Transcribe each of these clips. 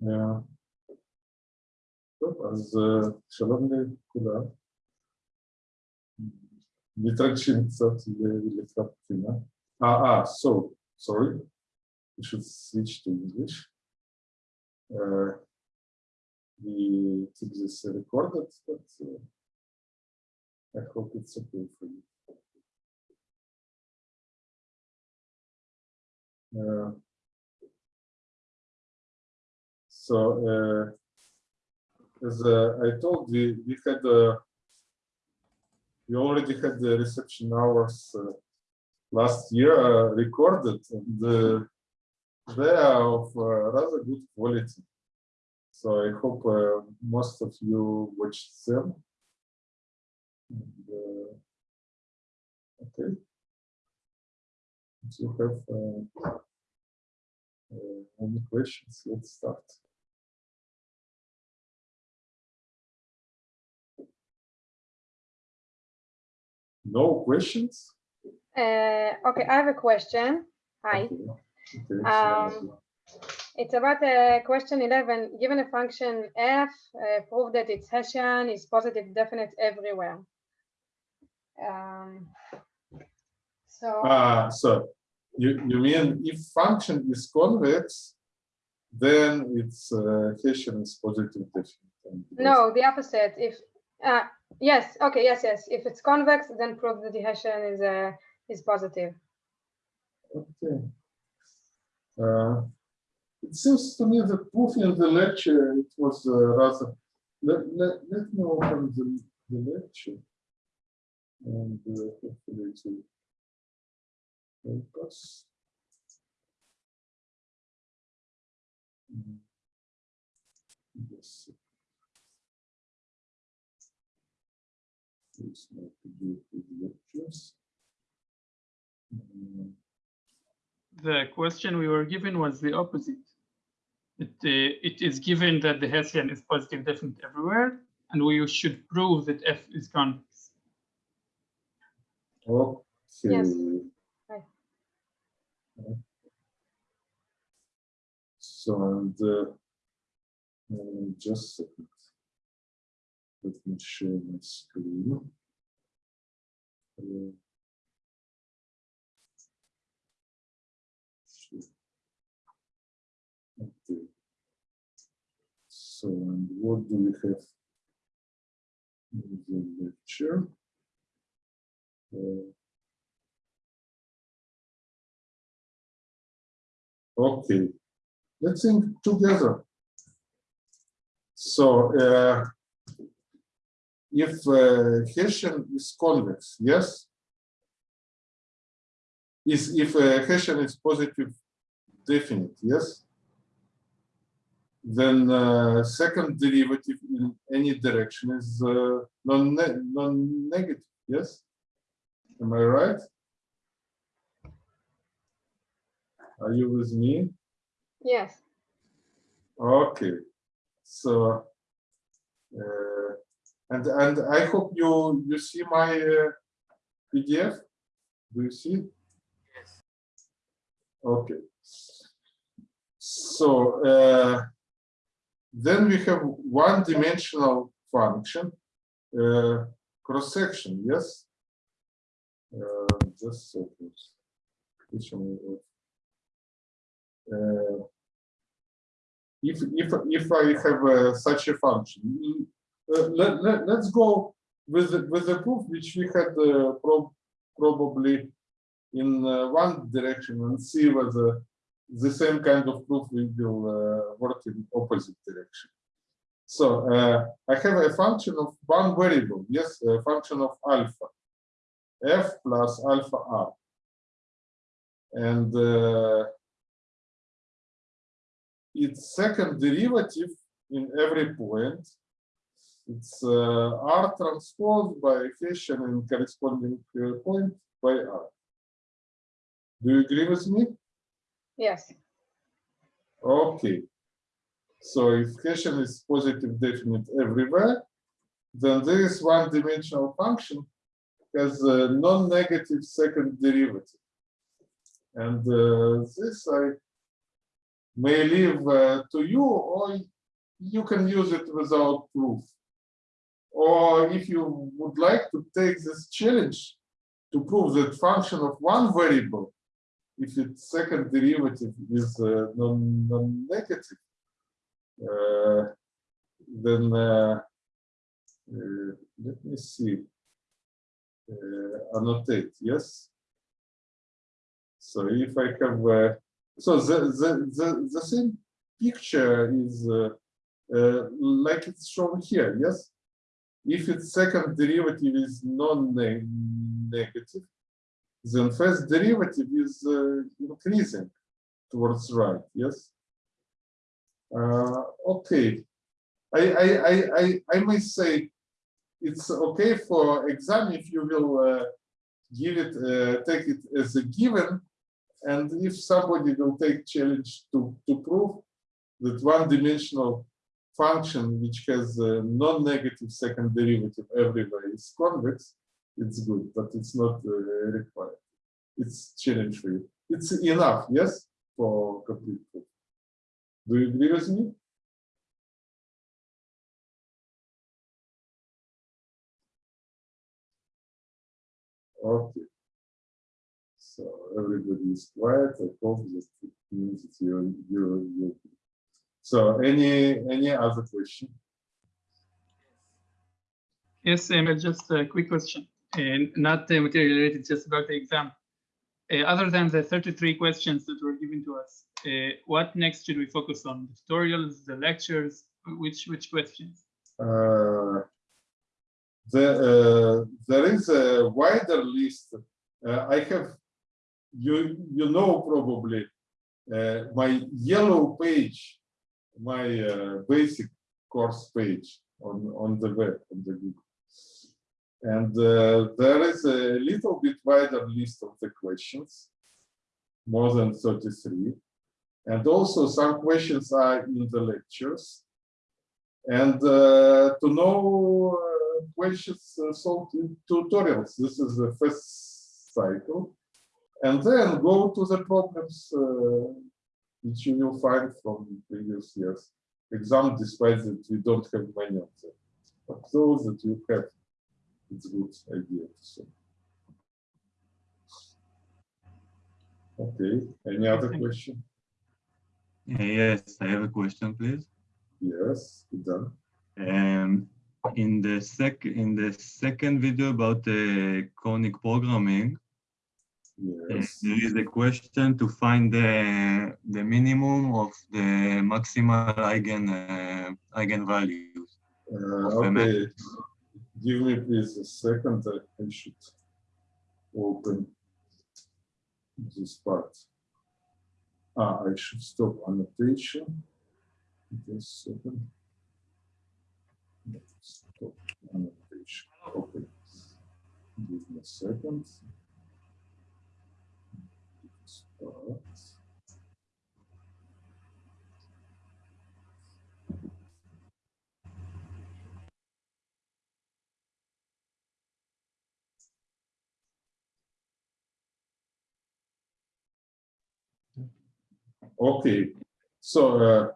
Добре, Аз, шановні куди, не трачим цапцина. А, а, so, sorry, we should switch to English. Uh, we took this recorded, but uh, I hope it's okay for you. Uh, so, uh, as uh, I told, we, we had, uh, we already had the reception hours last year recorded, and they are of rather good quality. So I hope uh, most of you watched them. And, uh, okay. If you have uh, any questions, let's start. No questions? Uh, okay, I have a question. Hi, Okay. Um, it's about uh, question 11. Given a function f, uh, prove that its Hessian is positive definite everywhere. Um, so, Ah, so you, you mean if function is convex, then its uh, Hessian is positive definite. and it is- no, the opposite. If, uh, yes, okay, yes, yes. If it's convex, then prove the Hessian is, uh, is positive. Okay. Uh, It seems to me that proof in the lecture, it was uh, rather, let, let, let me open the, the lecture. And uh, hopefully it will help us. Mm. Yes. Please not to do it with lectures. Mm. The question we were given was the opposite. It, uh, it is given that the Hessian is positive definite everywhere, and we should prove that F is convex. Okay. Right. So, and uh, uh, just a second. Let me share my screen. Okay. So, and what do we have in the lecture? Uh, Okay, let's think together. So, uh, if uh, Hessian is convex, yes? Is if uh, Hessian is positive definite, yes? Then uh, second derivative in any direction is uh, non non-negative, yes? Am I right? Are you with me? Yes, Okay, so uh, and and I hope you you see my uh, PDF. Do you see? Yes. Okay. So uh, then we have one-dimensional function uh, cross section. Yes. Uh, just a second. Which one? Uh, if if if I have uh, such a function, let, let let's go with the, with the proof which we had uh, prob probably in uh, one direction and see whether the same kind of proof will uh, work in opposite direction. So I have a function of one variable, yes, a function of alpha, f plus alpha r, and its second derivative in every point. It's uh, R transposed by Hessian and corresponding point by R. Do you agree with me? yes, Okay. So if Hessian is positive definite everywhere, then this one-dimensional function has a non-negative second derivative. And uh, this I may leave uh, to you, or you can use it without proof. Or if you would like to take this challenge to prove that function of one variable, if its second derivative is uh, non- non-negative, uh, then uh, uh, let me see. Uh, annotate, yes. So if I have, uh, so the, the, the, the same picture is like it's shown here, yes? If its second derivative is non-negative, then first derivative is uh, increasing towards right, yes? Uh, okay, I, I, I, I, I may say it's okay for exam if you will uh, give it, uh, take it as a given, and if somebody will take challenge to, to prove that one-dimensional function which has a non-negative second derivative everywhere is convex, it's good, but it's not uh, required. It's challenge you. It's enough, yes, for complete proof. Do you agree with me? Okay. So everybody is quiet. I hope that it means that you're, you're, you're. So any, any other question? Yes, Emil, just a quick question, and not uh, material related, just about the exam. Uh, other than the 33 questions that were given to us, uh, what next should we focus on? The tutorials, the lectures, which which questions? Uh, the, uh, there is a wider list. Uh, I have, you, you know, probably uh, my yellow page, my uh, basic course page on, on the web, on the Google. And uh, there is a little bit wider list of the questions, more than 33. And also some questions are in the lectures. And uh, to know uh, questions uh, solved in tutorials, this is the first cycle. And then go to the problems uh, which you will find from previous years. Exam, despite that we don't have many of them. But those that you have, it's a good idea to solve. Okay, any other question? Uh, Yes, I have a question, please. Yes, done. Um, in the sec in the second video about the conic programming, uh, Yes. there is a question to find the the minimum of the maximal eigen uh, eigenvalues. Uh, okay, give me please a second. I should open this part. Ah, I should stop annotation. Just a second. Stop annotation. Okay. Give me a second. Okay, so uh,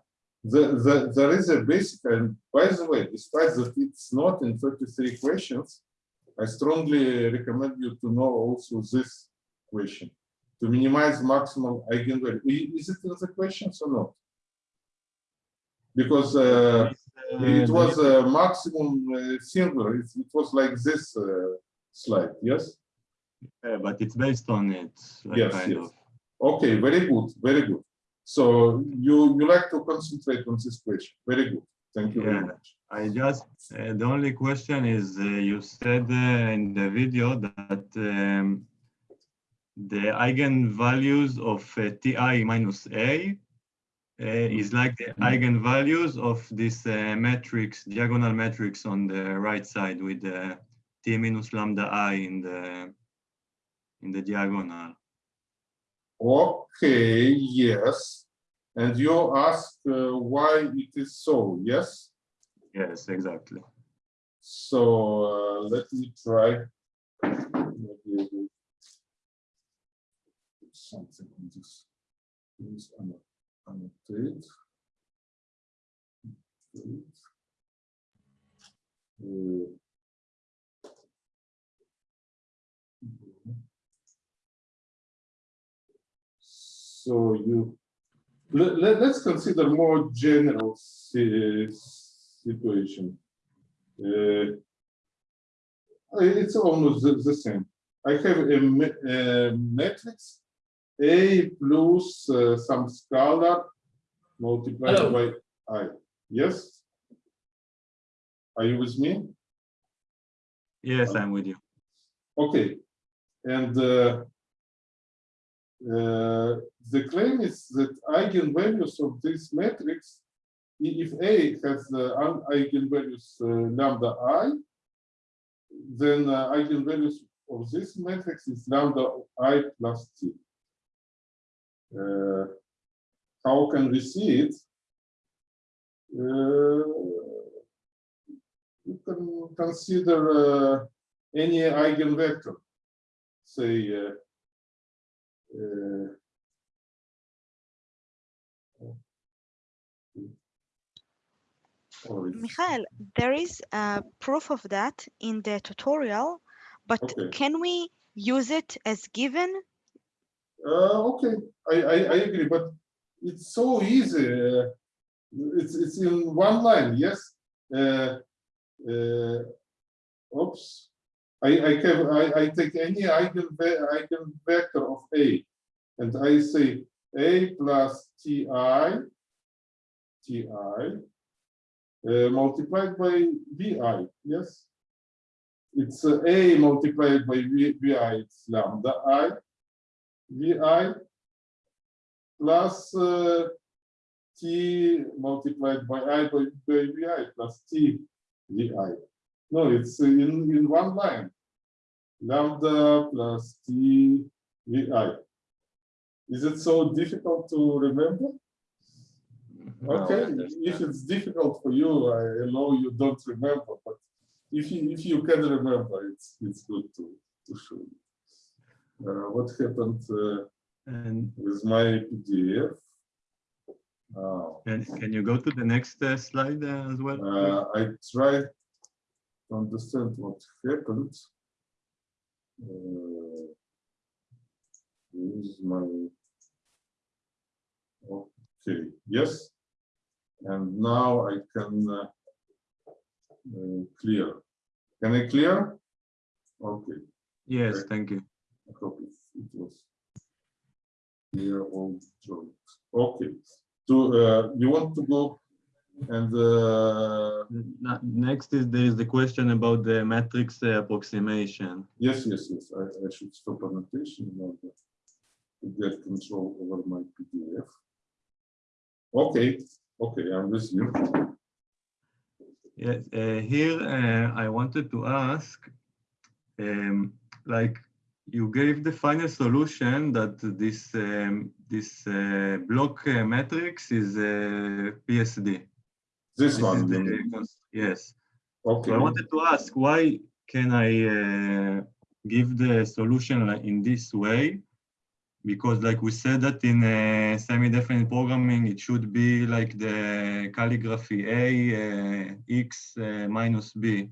the, the, there is a basic, and by the way, despite that it's not in 33 questions, I strongly recommend you to know also this question, to minimize maximal eigenvalue. Is it in the questions or not? Because uh, it was a maximum uh, singular, it, it was like this uh, slide, yes? Uh, but it's based on it, like Yes, kind yes. of. Okay, very good, very good. So you you like to concentrate on this question. Very good. Thank you very much. I just uh, the only question is uh, you said uh, in the video that um, the eigenvalues of uh, ti minus a uh, is like the eigenvalues of this uh, matrix, diagonal matrix on the right side with the t minus lambda i in the in the diagonal. Okay, yes. And you ask uh, why it is so, yes? Yes, exactly. So uh, let me try. Maybe I will put Something on this. Please, anno- annotate. So you, let, let, us consider more general si- situation. Uh, it's almost the, the same. I have a, a matrix A plus uh, some scalar multiplied Hello. by I. Yes? Are you with me? Yes, I'm with you. Okay, and uh, uh, the claim is that eigenvalues of this matrix, if A has uh, eigenvalues uh, lambda i, then uh, eigenvalues of this matrix is lambda i plus t. Uh, how can we see it? Uh, you can consider uh, any eigenvector, say, uh, uh, Michael, there is a proof of that in the tutorial, but Okay. can we use it as given? Uh, okay, I, I, I agree, but it's so easy. uh, It's, it's in one line, yes? Uh, uh, oops. I, I have, I, I take any eigen, eigenvector of A, and I say A plus Ti, Ti, uh, multiplied by Vi, yes? It's uh, A multiplied by Vi, it's lambda I, Vi plus uh, T multiplied by I by, by Vi plus T Vi. No, it's in, in one line. Lambda plus T Vi. Is it so difficult to remember? Okay, understand. if it's difficult for you, I know you don't remember, but if you, if you can remember, it's, it's good to, to show. you. Uh, what happened uh, And with my PDF? Uh, can, can you go to the next uh, slide uh, as well? uh, I tried to understand what happened. Uh, Use my. Okay, yes. And now I can uh, uh, clear. Can I clear? Okay, Yes, okay. thank you. I hope it was. Clear all joints. Okay, so uh, you want to go and uh, Next is there is the question about the matrix uh, approximation. Yes, yes, yes, I, I should stop annotation in order to get control over my PDF. Okay, okay, I'm with you. Yes, uh, here uh, I wanted to ask, um, like you gave the final solution that this um, this uh, block uh, matrix is uh, PSD. This This one, the you mean. cons- yes. okay, So I wanted to ask why can I uh, give the solution in this way? Because like we said that in uh, semi-definite programming, it should be like the calligraphy A, uh, X uh, minus B.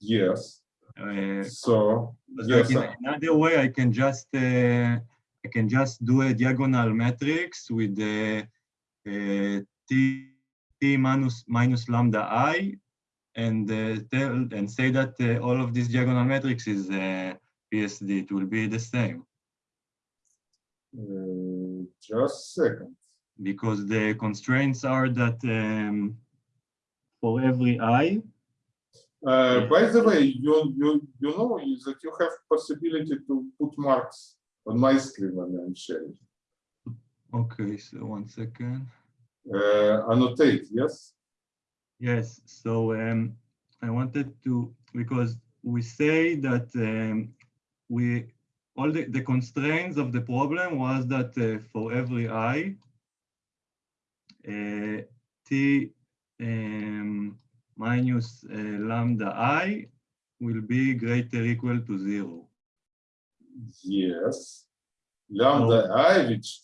yes, Uh, so, yes, in another way, I can just uh, I can just do a diagonal matrix with the uh, t t minus minus lambda i, and uh, tell and say that uh, all of this diagonal matrix is uh, PSD. It will be the same uh, just second. because the constraints are that um, for every i, Uh, by the way, you, you, you know is that you have possibility to put marks on my screen when I'm sharing. okay. So one second. Uh, annotate, yes? Yes, so um, I wanted to, because we say that um, we, all the, the constraints of the problem was that uh, for every i, uh, t um, minus uh, lambda i will be greater equal to zero. Yes. Lambda i, which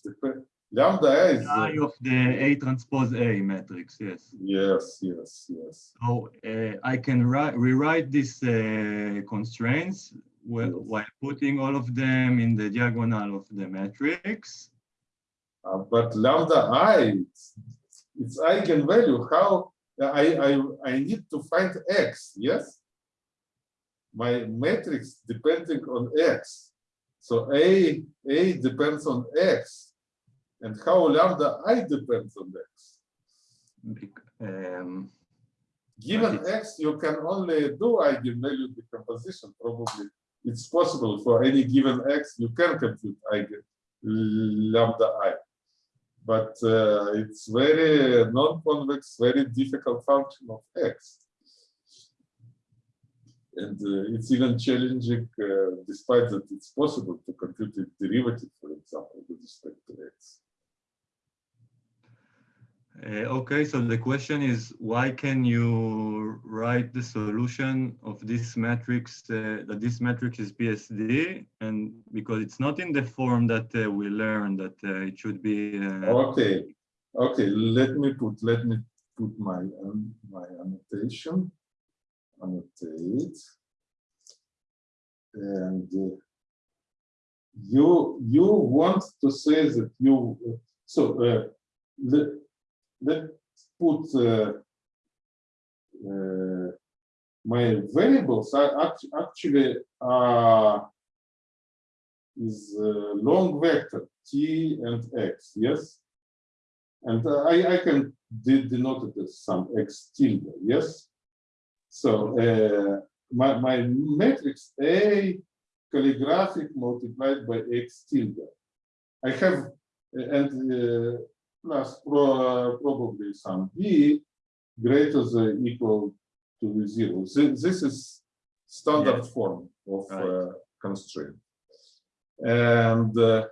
lambda i is uh, I of the A transpose A matrix, yes. yes, yes, yes. So uh, I can write, rewrite these uh, constraints wh- Yes. while putting all of them in the diagonal of the matrix. Uh, but lambda i, it's, it's eigenvalue. How I I I need to find x. Yes, my matrix depending on x. So a a depends on x, and how lambda i depends on x. um, Given x, you can only do eigenvalue decomposition. Probably it's possible for any given x, you can compute eigen lambda i. But uh, it's very non-convex, very difficult function of x. And uh, it's even challenging, uh, despite that it's possible to compute its derivative, for example, with respect to x. uh, okay, so the question is, why can you write the solution of this matrix, uh, that this matrix is PSD? And because it's not in the form that uh, we learned that uh, it should be. uh, Okay, okay, let me put, let me put my, um, my annotation. Annotate. And uh, you, you want to say that you, so, uh, let's put, uh, uh, my variables are act- actually, uh, is uh, long vector t and x, yes? And uh, I, I can de- denote it as some x tilde, yes? So uh, my, my matrix A calligraphic multiplied by x tilde. I have, and uh, plus pro, probably some b greater than equal to zero. Thi- This is standard Yes. form of Right. uh, constraint. And uh,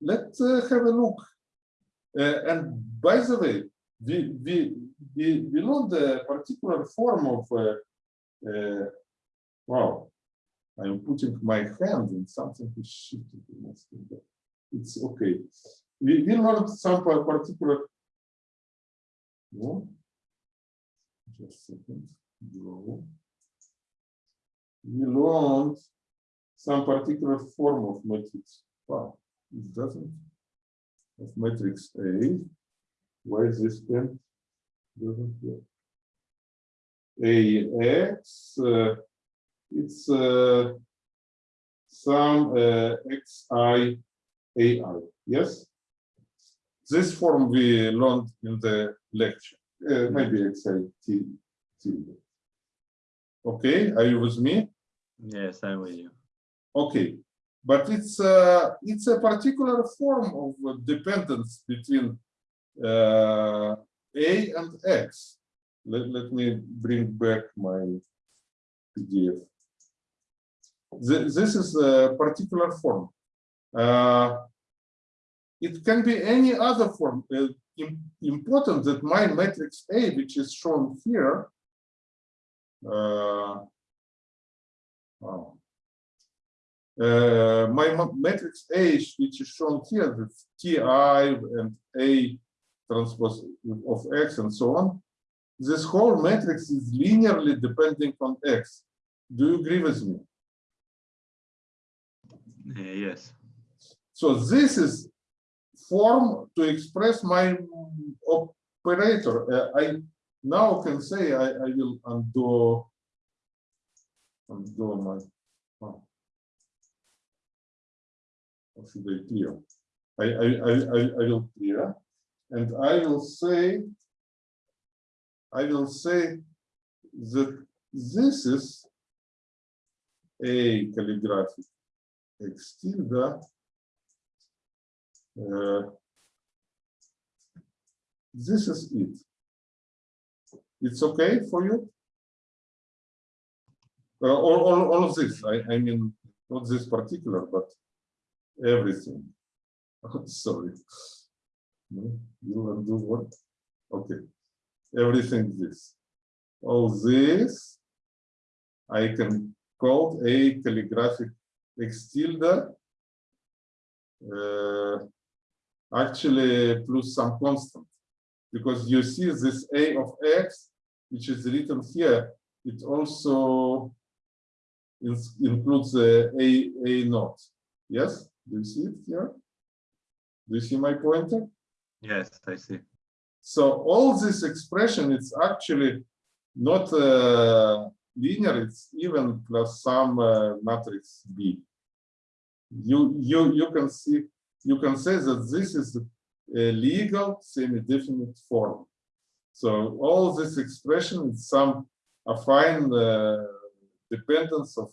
let's uh, have a look. Uh, and by the way, we, we, we, we learned a particular form of, uh, uh, wow, I'm putting my hand in something which shifted. It's okay. We, we learned some pa- particular. No? Just a second. Draw. We learned some particular form of matrix. Wow, it doesn't. Of matrix A. Why is this pen? Doesn't work. AX, uh, it's uh, some uh, XI AI, yes? This form we learned in the lecture, uh, maybe XI T. tilde. Okay, are you with me? Yes, I'm with you. Okay, but it's uh, it's a particular form of dependence between uh, A and X. Let, let me bring back my PDF. Th- This is a particular form. Uh, it can be any other form. Uh, important that my matrix A, which is shown here, uh, oh, uh, my matrix A, which is shown here, with Ti and A transpose of X and so on, this whole matrix is linearly depending on X. Do you agree with me? Uh, yes. So this is form to express my operator. Uh, I now can say I, I will undo undo my oh. Should I clear? I, I, I, I, will clear and I will say I will say that this is a calligraphic uh, this is it. It's okay for you? Uh, all, all, all of this, I, I mean, not this particular, but everything. Sorry. No, You undo what? Okay. Everything this. All this, I can call a calligraphic X tilde uh, actually plus some constant. Because you see this a of x which is written here it also includes uh, a a naught. Yes? Do you see it here? Do you see my pointer? Yes, I see. so all this expression it's actually not uh, linear it's even plus some uh, matrix b. You you you can see you can say that this is a legal semi-definite form so all this expression is some affine uh, dependence of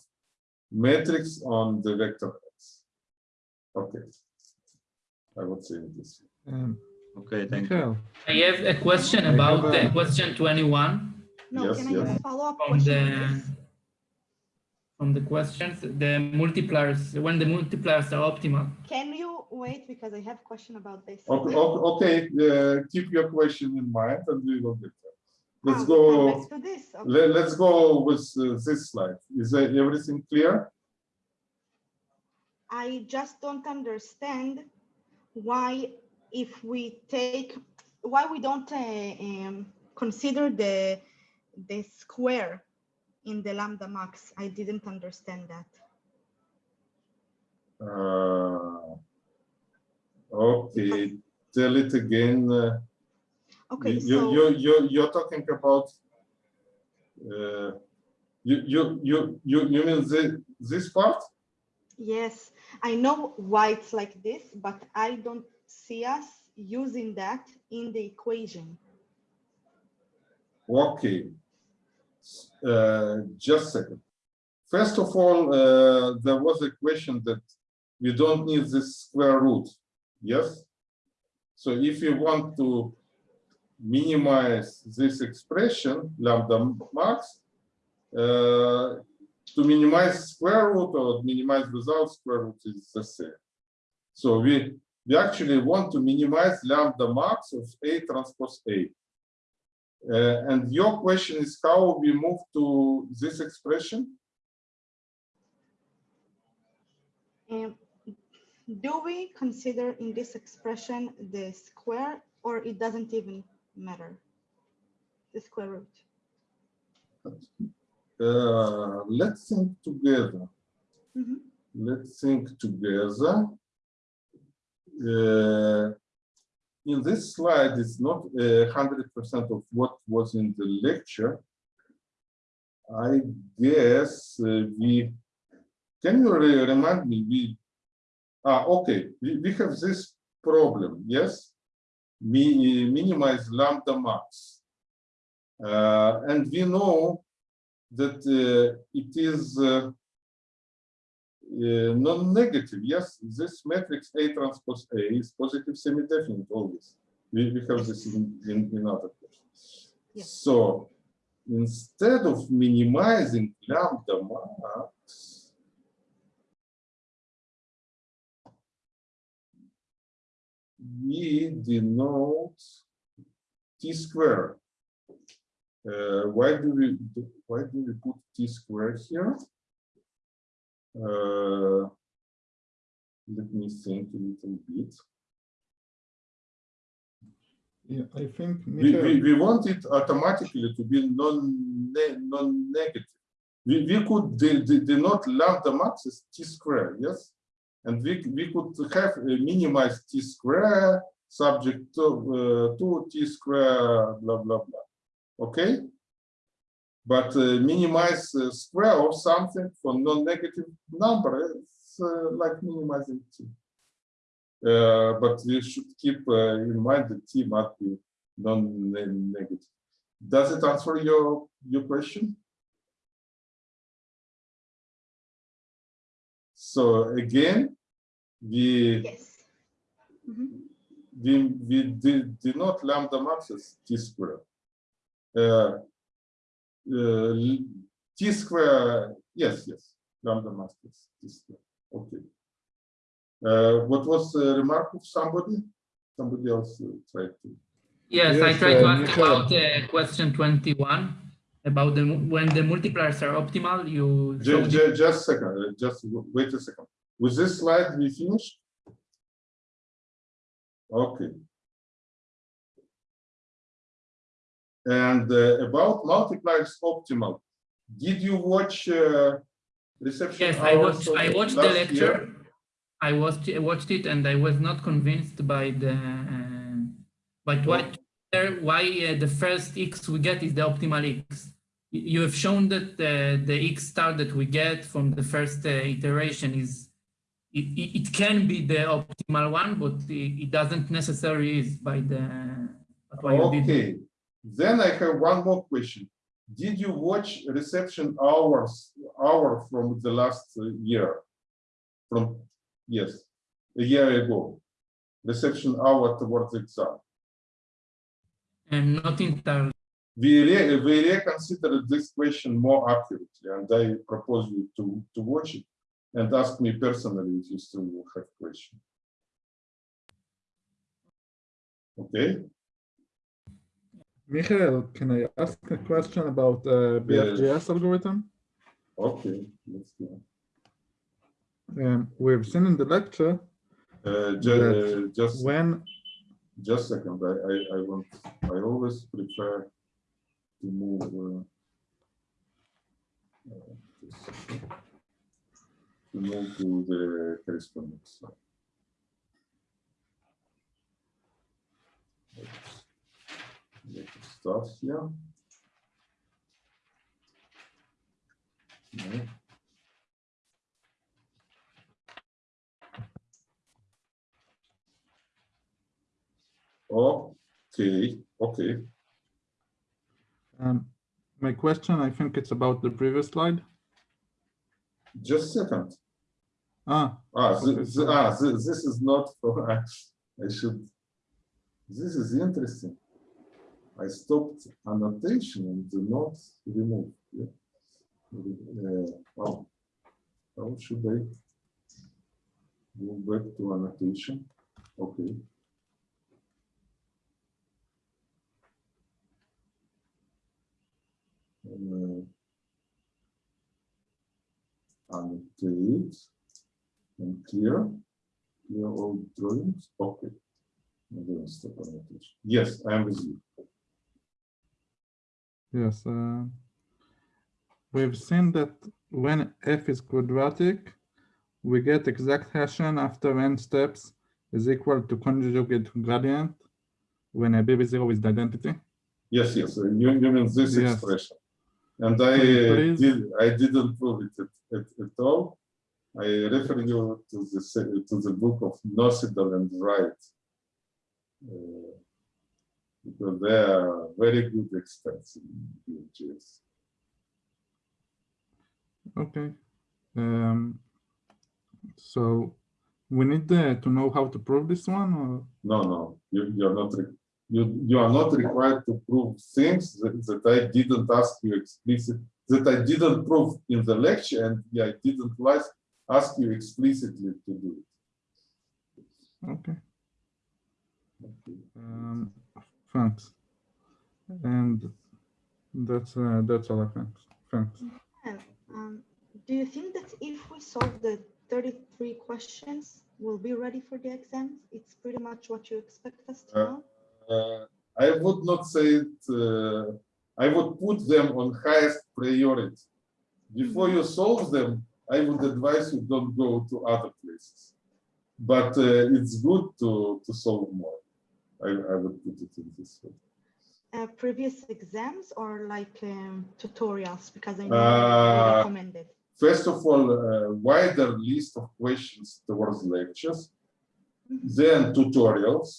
matrix on the vector x okay i would say this. Um, Okay, thank you. I have a question about a- uh, question 21 No, Yes, can I have yes. follow-up from question? the on from the questions, the multipliers, when the multipliers are optimal. Can you wait because I have a question about this? okay okay uh, keep your question in mind and we will get there let's come go back this. okay. Let, let's go with uh, this slide. Is everything clear? I just don't understand why if we take, why we don't uh, um, consider the, the square in the lambda max. I didn't understand that. Uh, okay, tell it again. Uh, Okay, you, so. you, you, you're talking about, uh, you, you, you, you, you mean the, this part? Yes, I know why it's like this, but I don't see us using that in the equation. Okay. Uh, just a second. First of all, uh, there was a question that we don't need this square root. Yes? So if you want to minimize this expression, lambda max, uh, to minimize square root or minimize without square root is the same. So we, we actually want to minimize lambda max of A transpose A. Uh, and your question is how we move to this expression? Do we consider in this expression the square or it doesn't even matter? The square root. Uh, let's think together. Mhm. Let's think together. Uh, in this slide, it's not hundred percent of what was in the lecture. I guess uh, we can you re- remind me we ah okay we, we have this problem yes Mi- minimize lambda max uh, and we know that uh, it is uh, uh, non-negative. Yes, this matrix A transpose A is positive semi-definite always. We, we have this in, in, in other questions. Yes. So instead of minimizing lambda max, we denote t square. Uh, why do we why do we put t square here? Uh, let me think a little bit. yeah, I think, We, we, we want it automatically to be non non negative. We, we could de- de- denote lambda max as t square, yes, and we we could have a minimize t square subject to uh, to t square blah blah blah. Okay, but uh, minimize uh, square of something for non-negative number it's uh, like minimizing t. Uh, but we should keep uh, in mind that t must be non-negative. Does it answer your your question? So again, we Yes. Mhm. we we did, did not lambda max as t square. Uh, uh, t square, yes, yes, lambda max is t square. Okay. Uh, what was the remark of somebody? Somebody else uh, tried to. Yes, I Yes, tried to uh, ask Michael. about uh, question 21 about the when the multipliers are optimal. You Just, it- just a second, uh, just wait a second. With this slide, we finished? Okay. And uh, about multipliers optimal, did you watch uh, reception? Yes, I watched, I watched the lecture. year? I watched, I watched it and I was not convinced by the, uh, by what, why uh, the first X we get is the optimal X. You- have shown that uh, the X star that we get from the first uh, iteration is, it, it, can be the optimal one, but it, it doesn't necessarily is by the, by what you did. Okay, then I have one more question. Did you watch reception hours, hour from the last year? From, yes, a year ago, reception hour towards exam. And not entirely. We, re- we reconsidered this question more accurately, and I propose you to, to watch it and ask me personally if you still have questions. Okay, Michael, can I ask a question about uh, BFGS algorithm? okay, let's go. Um, we've seen in the lecture Uh, ju- uh, just, when just a second, I, I, I want, I always prefer to move. uh, uh. To move to the correspondence. slide. Let's- Start here. No. Okay, okay. Um, my question, I think it's about the previous slide. Just a second. Ah, Ah, Okay, thi- thi- ah, thi- this is not for, I I should, this is interesting. I stopped annotation and do not remove. yeah. Uh, Wow. How should I go back to annotation? Okay. Uh, Annotate and clear, clear all drawings, okay. I'm gonna stop annotation. Yes, I am with you. yes. uh, We've seen that when f is quadratic, we get exact Hessian after n steps is equal to conjugate gradient when a BB0 is the identity. Yes, yes, uh, you, you mean this Yes. expression. And I uh, did, I didn't prove it at, at, at all. I refer you to the, to the book of Nocedal and Wright. Uh, Because they are very good experts in PHS. Okay. Um, so we need uh, to know how to prove this one or? No, no, you, you are not, re- you, you are not required to prove things that, that I didn't ask you explicitly, that I didn't prove in the lecture and I didn't like, ask you explicitly to do it. Okay. Um, thanks. And that's, uh, that's all I think. Thanks. And, um, do you think that if we solve the 33 questions, we'll be ready for the exams? It's pretty much what you expect us to Uh, know? Uh, I would not say it, uh, I would put them on highest priority. Before you solve them, I would advise you don't go to other places. But uh, it's good to, to solve more. I, I would put it in this way. Uh, previous exams or like um, tutorials? Because I know Uh, recommended. First of all, a wider list of questions towards lectures, Mhm. then tutorials,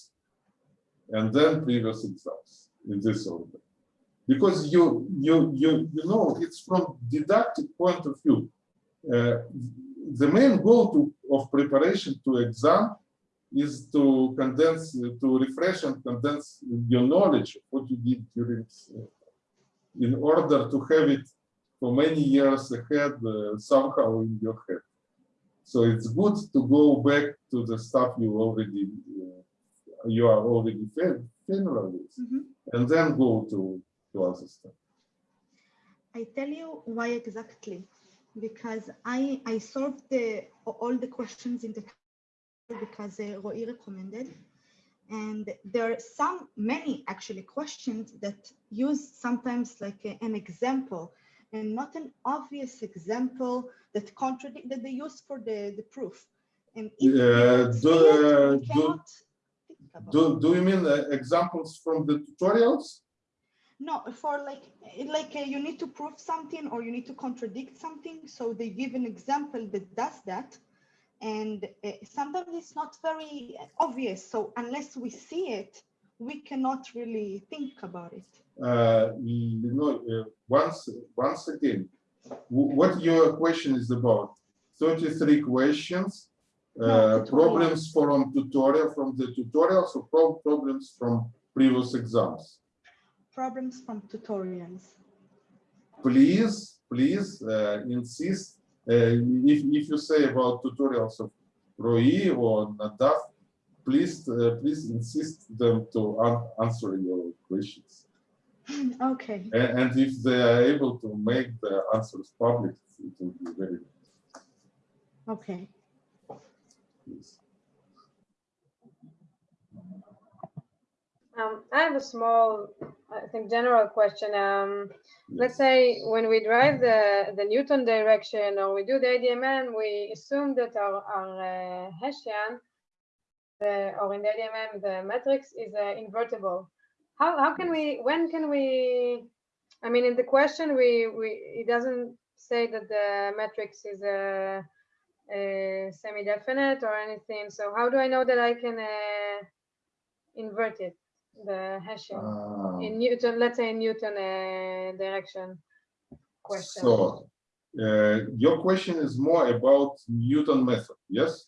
and then previous exams in this order. Because you, you, you, you know, it's from didactic point of view. Uh, the main goal to, of preparation to exam is to condense, to refresh and condense your knowledge what you did during, uh, in order to have it for many years ahead uh, somehow in your head. So it's good to go back to the stuff you already uh, you are already fa- familiar with, Mhm. and then go to to other stuff. I tell you why exactly. Because I, I solved the, all the questions in the because uh, Roy recommended. And there are some, many actually questions that use sometimes like a- an example and not an obvious example that contradict that they use for the, the proof. And if see do, uh, do- cannot think about it. Do, do you mean uh, examples from the tutorials? No, for like, like uh, you need to prove something or you need to contradict something. So they give an example that does that. And uh, sometimes it's not very obvious. So unless we see it, we cannot really think about it. Uh, you know, uh, once, once again, what your question is about? 33 questions, uh, problems from tutorial, from the tutorials or pro- problems from previous exams? Problems from tutorials. please, please uh, insist. Uh, if, if you say about tutorials of Roi or Nadav, please, uh, please insist them to an answer your questions. Okay. And, and if they are able to make the answers public, it will be very good. Okay. Please. Um, I have a small, I think, general question. Um, let's say when we drive the, the Newton direction or we do the ADMM, we assume that our, our uh, Hessian, the, or in the ADMM, the matrix is uh, invertible. How, how can we, when can we, I mean, in the question, we, we, it doesn't say that the matrix is a, a semi-definite or anything. So how do I know that I can uh, invert it, the Hessian? Ah, in Newton, let's say in Newton uh, direction question. So, uh, your question is more about Newton method, yes?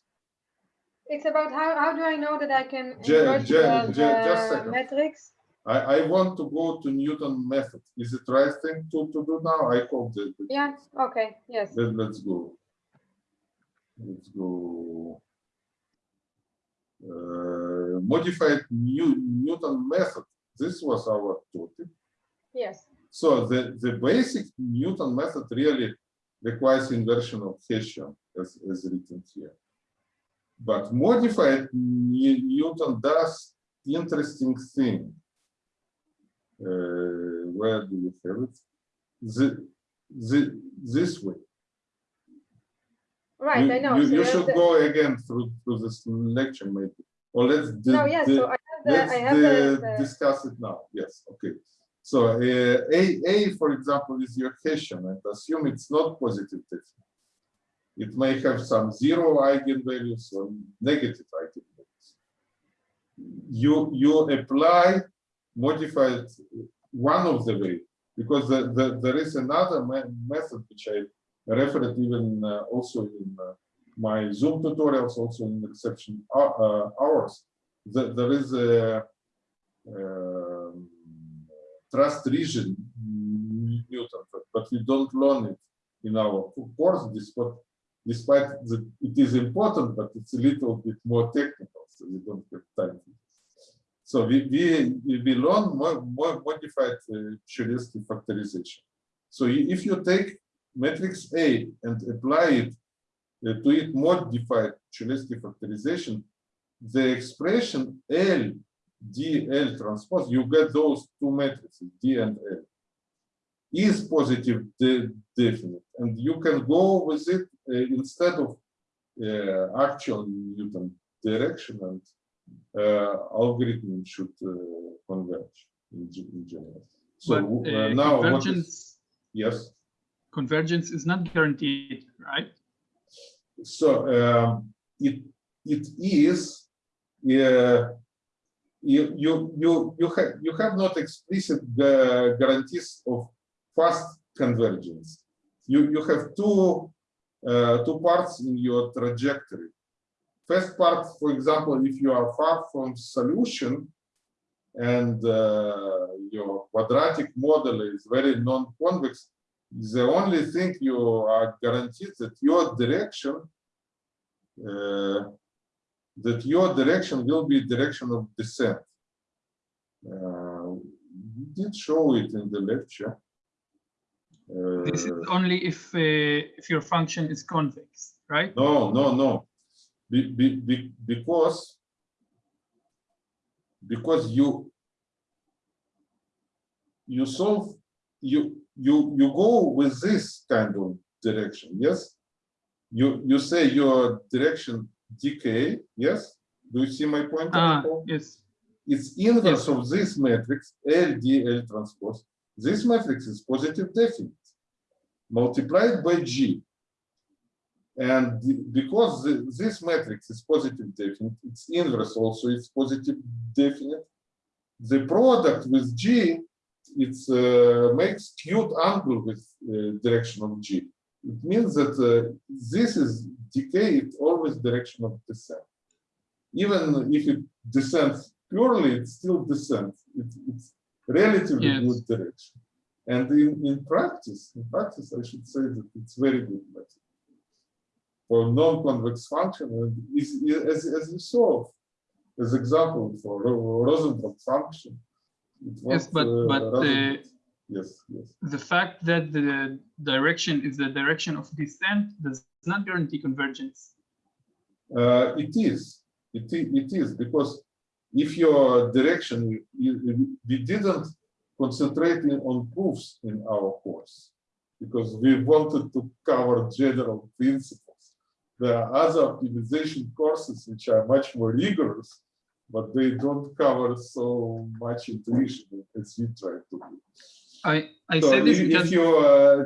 it's about how, how do I know that I can invert the, ju- just the second. matrix? I, I want to go to Newton method. Is it right thing to, to do now? I hope that. that- Yeah, okay, yes. Let, let's go. Let's go. Uh, modified new Newton method. This was our topic. Yes, So the, the basic Newton method really requires inversion of Hessian as, as written here. But modified New- Newton does interesting thing. Uh, where do you have it? The, the, this way. Right, You- I know. You, So you should the- go again through, through this lecture maybe. Or let's. No, yes, di- so I have the, Let's I have the, discuss it now. Yes, okay. So uh, A, A, for example, is your Hessian and assume it's not positive definite. It may have some zero eigenvalues or negative eigenvalues. You, you apply modified one of the way because the, the, there is another me- method which I referred even uh, also in uh, my Zoom tutorials, also in reception hou- uh, hours. The- there is a um, trust region Newton, but, we don't learn it in our course. Despite, despite that it is important, but it's a little bit more technical, so we don't have time. So we we we learn more, more modified uh, Cholesky factorization. So if you take matrix A and apply it uh, to it modified Cholesky factorization, the expression L DL transpose, you get those two matrices, D and L, is positive de- definite, and you can go with it uh, instead of uh, actual Newton direction, and uh, algorithm should uh, converge in, in general. So uh, now, what is, convergence, yes. Convergence is not guaranteed, right? So um, it it is uh, you you you you have you have not explicit uh, guarantees of fast convergence. You you have two uh, two parts in your trajectory. First part, for example, if you are far from solution and uh, your quadratic model is very non-convex, the only thing you are guaranteed that your direction uh, that your direction will be direction of descent. Uh, we did show it in the lecture. This is Uh, only if uh, if your function is convex, right? no, no, no. Be, be, be, because because you you solve you you you go with this kind of direction yes you you say your direction decay yes do you see my point Ah, yes. it's inverse of this matrix L D L transpose. This matrix is positive definite multiplied by G. And because the- this matrix is positive definite, its inverse also is positive definite. The product with G, it's uh, makes skewed angle with uh, direction of G. It means that uh, this is decay, it's always direction of descent. Even if it descends purely, it still descends. It, it's relatively Yes. good direction. And in, in practice, in practice, I should say that it's very good method. For non-convex function, and is, as, as you saw, as example for Ro- Rosenbrock function. Yes, but uh, but uh. Yes, yes. the fact that the direction is the direction of descent does not guarantee convergence. Uh, it is, it it is because if your direction, you- we didn't concentrating on proofs in our course, because we wanted to cover general principles. There are other optimization courses which are much more rigorous, but they don't cover so much intuition as we try to do. I I So say this if, because you, uh,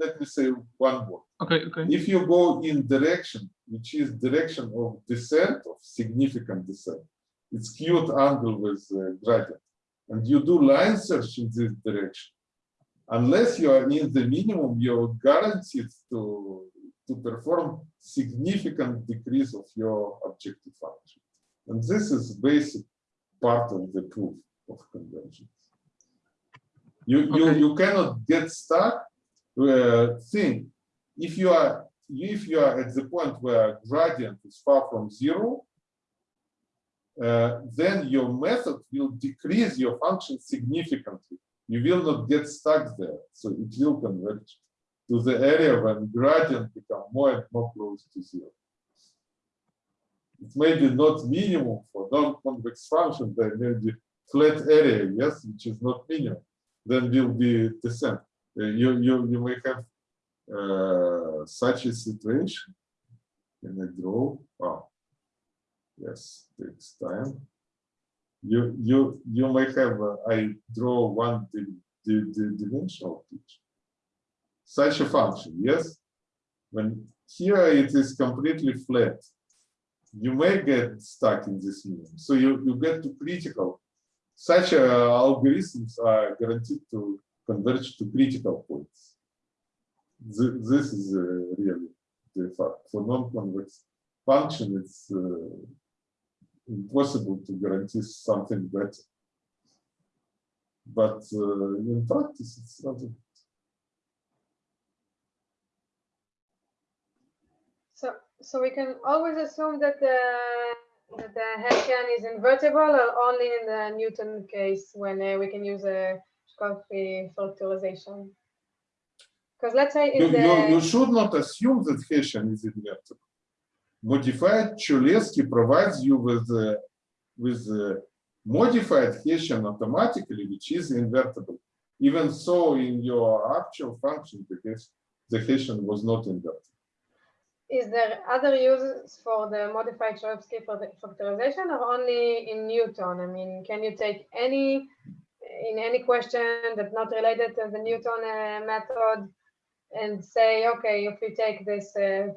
let- me say one word. okay okay If you go in direction, which is direction of descent, of significant descent, it's skewed angle with uh, gradient, and you do line search in this direction, unless you are in the minimum, you're guaranteed to, to perform significant decrease of your objective function. And this is basic part of the proof of convergence. You, you, Okay. you cannot get stuck uh, thing if you are if you are at the point where gradient is far from zero, uh, then your method will decrease your function significantly. You will not get stuck there, so it will converge to the area when gradient become more and more close to zero. It may be not minimum for non-convex function, there may be flat area, yes, which is not minimum, then will be descent. Uh, you, you, you may have uh, such a situation. Can I draw? Oh, yes, takes time. You you you may have. Uh, I draw one di di di dimensional picture. Such a function, yes. When here it is completely flat, you may get stuck in this minimum. So you you get to critical. Such uh, algorithms are guaranteed to converge to critical points th- this is uh, really the fact. For non-convex function, it's uh, impossible to guarantee something better. But uh, in practice, it's not. a- So, so we can always assume that the, that the Hessian is invertible or only in the Newton case when uh, we can use a Cholesky factorization. Because let's say You, in you, you should not assume that Hessian is invertible. Modified Cholesky provides you with uh, with uh, modified Hessian automatically, which is invertible. Even so, in your actual function, the Hes- the Hessian was not invertible. Is there other uses for the modified Cholesky factorization or only in Newton? I mean, can you take any, in any question that's not related to the Newton uh, method and say, okay, if we take this uh,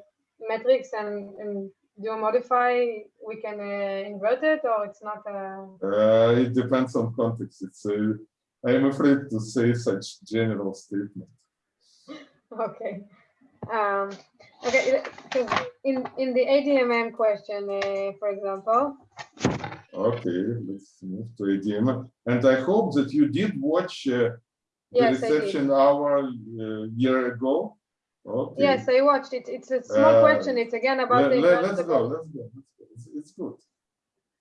matrix and, and do a modify, we can uh, invert it or it's not uh, Uh, it depends on context. It's uh, I am afraid to say such general statement. okay. Um, okay, in, in the ADMM question, uh, for example, Okay, let's move to ADM. And I hope that you did watch uh, the Yes, reception hour uh, year ago. Okay. yes, I watched it. It's a small Uh, question. It's again about Let, the let. Let's go. Let's go. It's, it's good.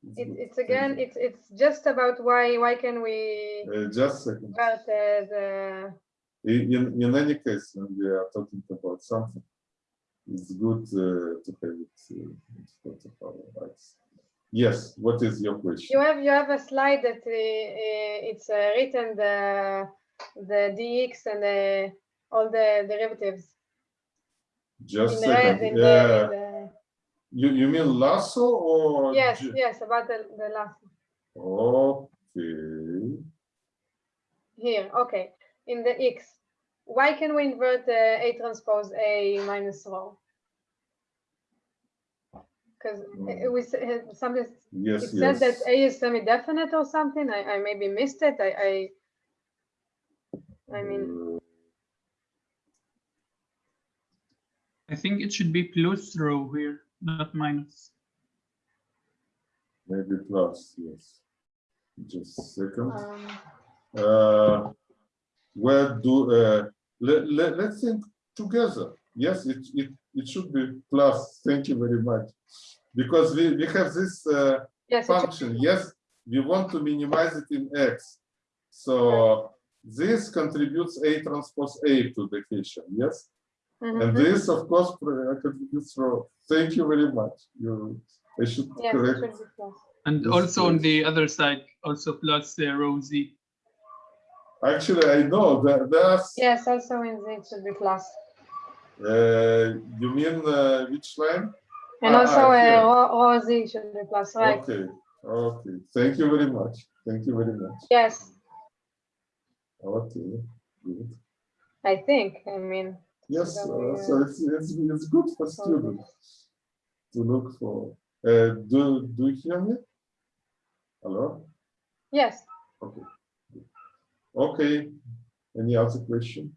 It's, It, it's again, it's it's just about why why can we Uh, just a second. invert uh, the In, in any case, when we are talking about something, it's good uh, to have it uh, in front of our eyes. Yes, what is your question? You have you have a slide that uh, uh, it's uh, written the the dx and the all the derivatives Just in red in in Uh, the you, you mean lasso or? yes yes about the, the last Okay. here okay in the x why can we invert uh, a transpose a minus rho because it was uh, something Yes, it yes. said that a is semi-definite or something I, I maybe missed it I I, I mean Uh, I think it should be plus rho here, not minus. Maybe plus, yes. Just a second. um, Uh, where do, uh, let, let, let's think together. Yes, it, it, it should be plus. Thank you very much. Because we, we have this uh, yes function. Yes, we want to minimize it in X. So this contributes A transpose A to the Hessian. Yes. mhm, And mhm. this, of course, contributes rho. Thank you very much. You, I should yes it correct. plus And also on the other side, also plus uh, rho Z. Actually, I know that there's, yes also in the it should be plus uh, you mean uh, which line? and Ah, also ah, uh, here. rho, rho z should be plus right Okay, okay. Thank you very much. Thank you very much. yes Okay, good. I think I mean Yes, uh, so it's, it's, it's good for students to look for. Uh, do, do you hear me? Hello? yes Okay. Okay. Any other question?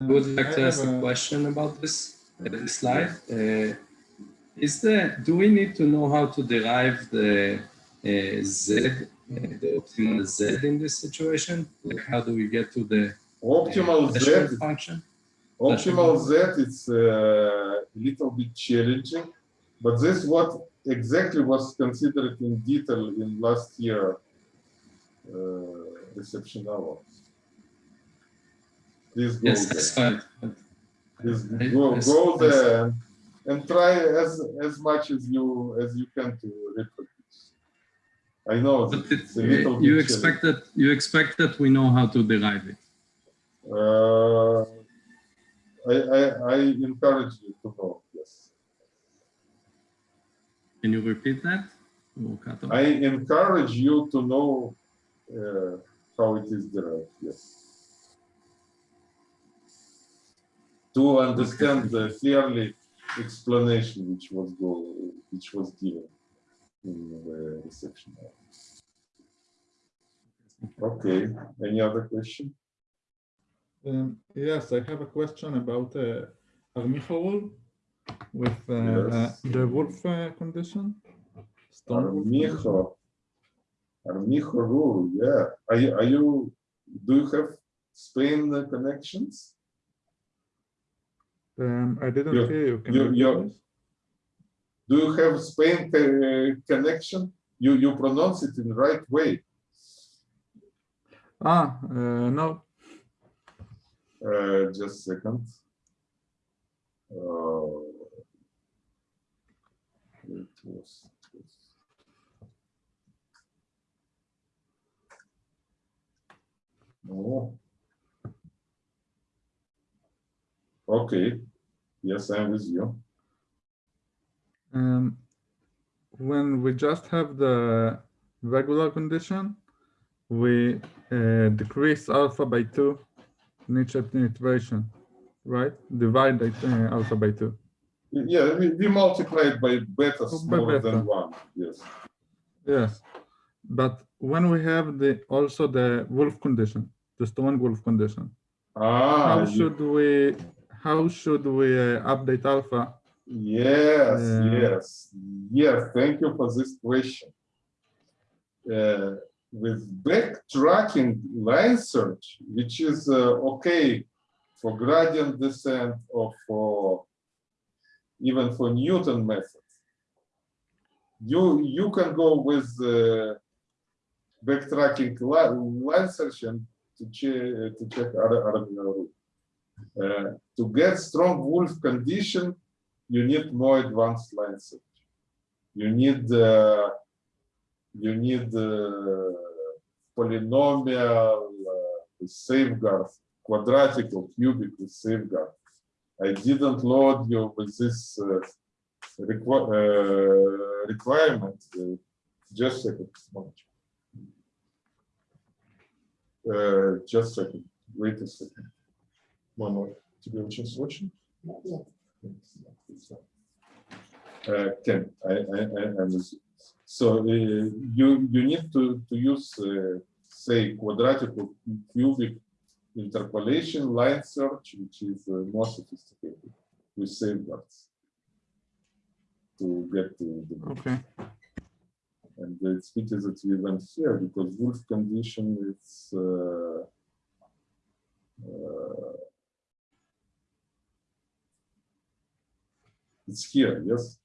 I would like I to ask a a- question about this uh, slide. Uh, is there, do we need to know how to derive the uh, Z, uh, the optimal Z in this situation? Like how do we get to the Optimal uh, Z, function? optimal Z, is uh, a little bit challenging, but this what exactly was considered in detail in last year uh, reception hour. Please go Yes, there. that's fine. Please go, I s- go there and, and try as as much as you as you can to reproduce. I know But it, it's a little bit you expect that you expect that we know how to derive it. Uh, I, I, I encourage you to know, yes. Can you repeat that? Or cut off? I encourage you to know uh, how it is derived, yes. To understand the fairly explanation which was go, which was given in the reception. Okay, any other question? Um, yes, I have a question about uh, with uh, Yes. the Wolfe uh, condition. Strong. Armijo. Armijo rule, yeah. Are you, are you, do you have Spain connections? Um, I didn't You- hear you. Can you- you? Do you have Spain uh, connection? You, you pronounce it in the right way. Ah, uh, no. Uh, just a second. Uh, it was, no. Okay. Yes, I'm with you. Um, when we just have the regular condition, we uh, decrease alpha by two in each iteration, right? Divide uh, alpha by two. Yeah, we, we multiplied by beta Oh, by smaller beta. than one. Yes. Yes, but when we have the also the Wolfe condition, the strong Wolfe condition, Ah, how you- should we how should we uh, update alpha? Yes, Yeah. yes, yes. Thank you for this question. Uh, with backtracking line search, which is uh, okay for gradient descent or for even for Newton methods, you you can go with uh, backtracking line and to check to check. Uh, to get strong Wolfe condition, you need more advanced line search. you need uh, you need uh, polynomial uh, quadratic or cubic safeguard. I didn't load you with this uh, requi uh, requirement. Uh, just a second. one. Uh, just a second. Wait a second. One more. Тебе очень срочно? Uh, Ken, I, I, I, I'm with you. So uh, you you need to to use uh, say quadratic or cubic interpolation line search, which is uh, more sophisticated with safeguards to get to the Okay. and it's pity that we went here because Wolfe condition is uh, uh, it's here, yes.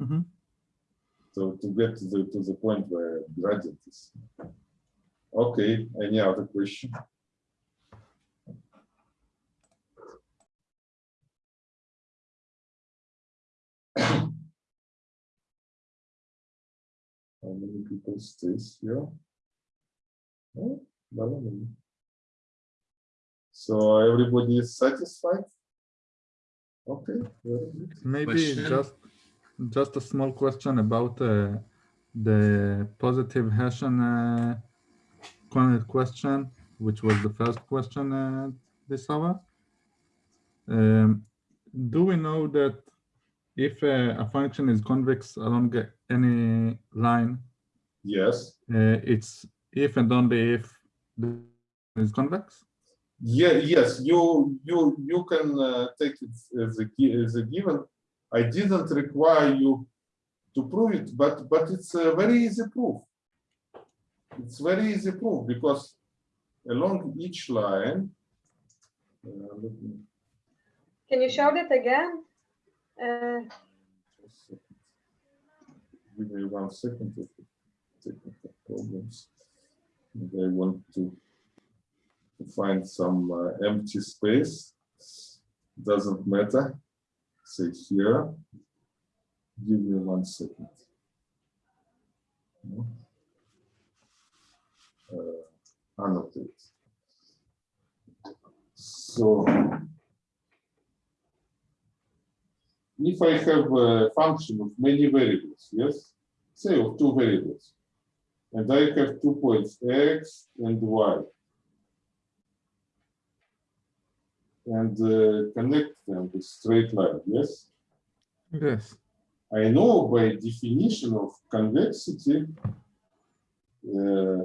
Mhm. So to get to the to the point where gradient is. Okay, any other question? How many people stays here? Oh, not many. So everybody is satisfied? Okay, very good. Maybe Question? just just a small question about uh, the positive Hessian uh, question, which was the first question uh, this hour. Um, do we know that if uh, a function is convex along any line, Yes, uh, it's if and only if the is convex? yeah, yes, you you you can uh, take it as a as a given. I didn't require you to prove it, but but it's a very easy proof. It's very easy proof because along each line. uh, let me Can you show that again? Uh. Give me one second of technical problems. I want to find some uh, empty space. Doesn't matter. Say here. Give me one second. Uh, annotate. So if I have a function of many variables, yes, say of two variables, and I have two points x and y, and uh, connect them with straight line, yes, Yes. I know by definition of convexity, uh,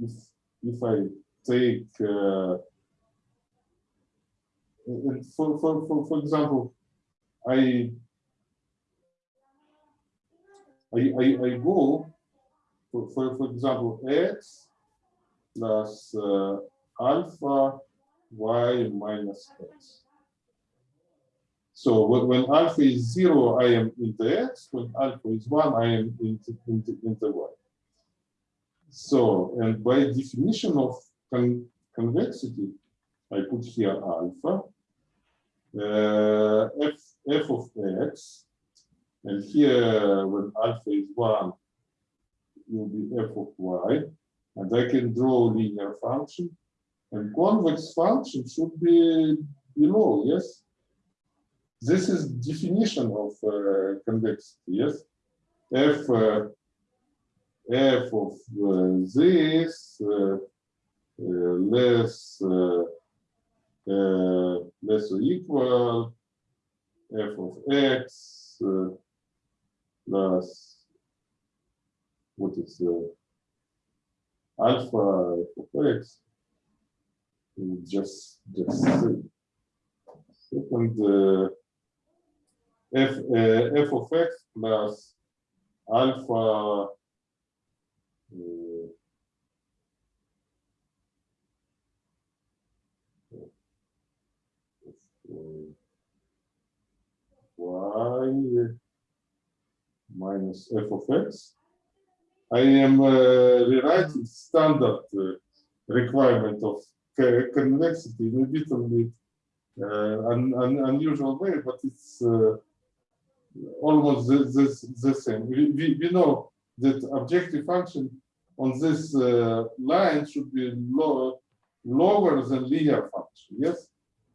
if if I take uh, for, for, for, for example, I, I, I, I go, for, for, for example, x plus uh, alpha y minus x. So when, when alpha is zero, I am in the x. When alpha is one, I am in the, in in the y. So, and by definition of con convexity, I put here alpha, uh, f, f of x, and here when alpha is one, will be f of y, and I can draw linear function, and convex function should be below, yes? This is definition of uh, convexity, yes? F, uh, f of uh, this uh, uh, less uh, less or equal f of x uh, plus what is uh, alpha f of x? We just just second uh, f uh, f of x plus alpha uh, y minus f of x. I am uh, rewriting standard uh, requirement of convexity in a bit uh, un, un, unusual way, but it's uh, almost the, the, the same. We, we, we know that objective function on this uh, line should be lower, lower than linear function, yes?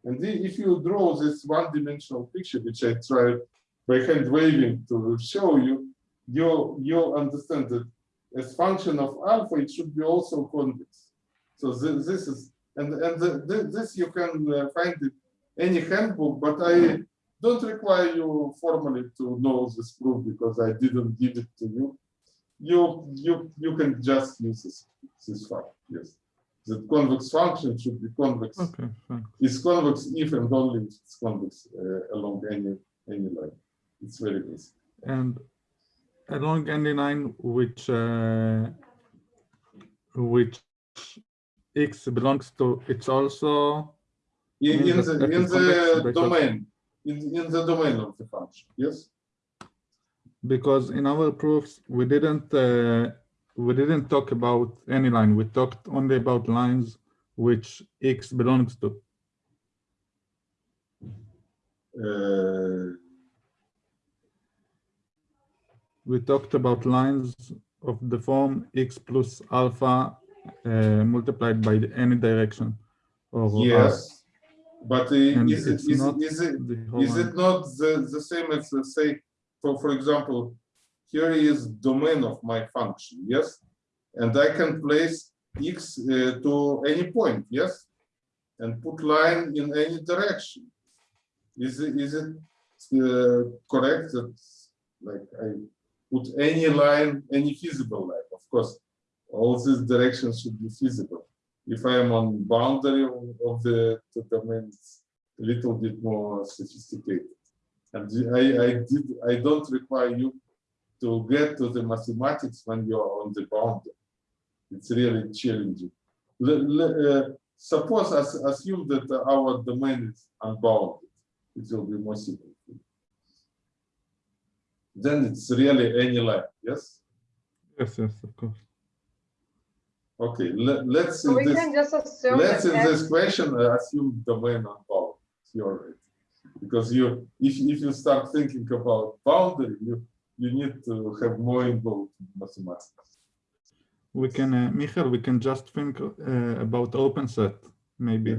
And if you draw this one-dimensional picture, which I tried by hand waving to show you, you, you understand that as function of alpha, it should be also convex. So thi- this is, and, and the- this you can uh, find it any handbook, but I don't require you formally to know this proof because I didn't give it to you. You, you, you can just use this, this fact, yes. The convex function should be convex, Okay, is convex if and only if it's convex uh, along any, any line. It's very basic. And along any line which uh, which x belongs to, it's also In, in that the, in the domain, in, in the domain of the function, yes? because in our proofs we didn't uh, we didn't talk about any line. We talked only about lines which x belongs to. Uh, We talked about lines of the form x plus alpha uh, multiplied by the- any direction. Or r. Yes, but uh, is it, is not it, is it, the is it not the, the same as, say, for, for example, here is domain of my function, yes? And I can place x uh, to any point, yes? And put line in any direction. Is it, is it uh, correct that, like, I put any line, any feasible line, of course, all these directions should be feasible if I am on boundary of, the, the domain, it's a little bit more sophisticated. And I, I did, I don't require you to get to the mathematics when you're on the boundary. It's really challenging. Le- le- uh, suppose, as, assume that our domain is unbounded, it will be more simple. Then it's really any line, yes? Yes, yes, of course. Okay, let, let's So we this. can just assume Let's in this question uh, assume domain unbounded. You're right. Because you, if, if you start thinking about boundary, you, you need to have more involved mathematics. We can, uh, Michael, we can just think uh, about open set, maybe.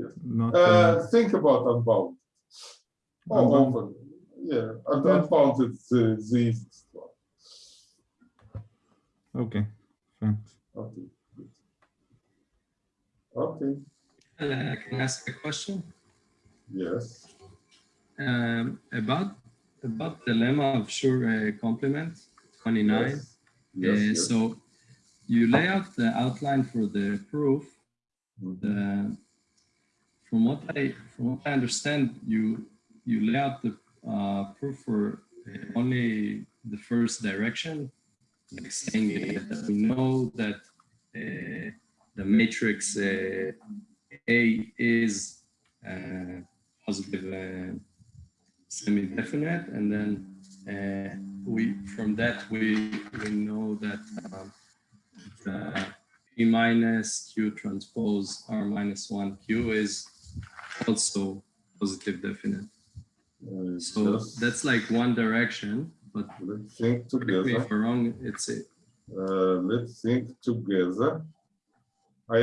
Yes. Not, Uh, uh, think about unbounded. Oh, Unbound- open. Yeah, un- Yeah. unbounded is the, the easiest one. okay, thanks. Okay. good. Okay, Uh, can I ask a question? yes. Um, about about the lemma of Schur uh, complement 29. Yes, Uh, yes. So you lay out the outline for the proof. Mhm. The, from what I from what I understand, you you lay out the uh, proof for uh, only the first direction, like saying uh, that we know that uh, the matrix uh, A is uh, positive uh, semi-definite, and then uh, we from that we we know that um, the P minus Q transpose R minus one Q is also positive definite. Uh, So that's like one direction, but Let's think together. if I'm wrong, it's a Uh, let's think together. I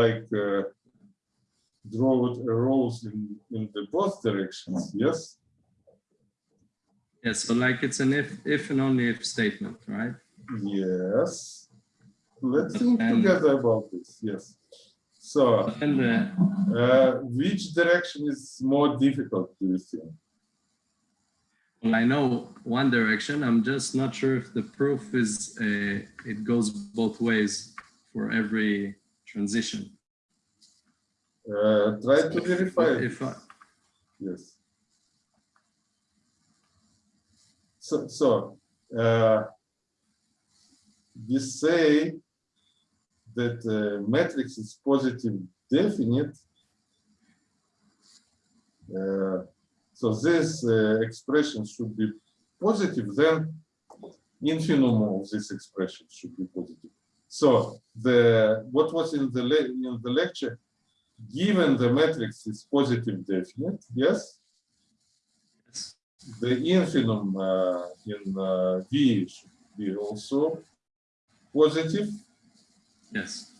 like uh, draw it arrows in, in the both directions, yes? Yeah, so like it's an if if and only if statement, right? Yes. Let's think together about this, yes. So, And uh, which direction is more difficult, do you think? Well, I know one direction. I'm just not sure if the proof is uh, it goes both ways for every transition. Uh, try to verify it. If I, Yes. So, so, uh, we say that uh, matrix is positive definite. Uh, so this uh, expression should be positive, then infimum of this expression should be positive. So the what was in the in the lecture, given the matrix is positive definite, yes, the infimum uh, in uh, V should be also positive. Yes.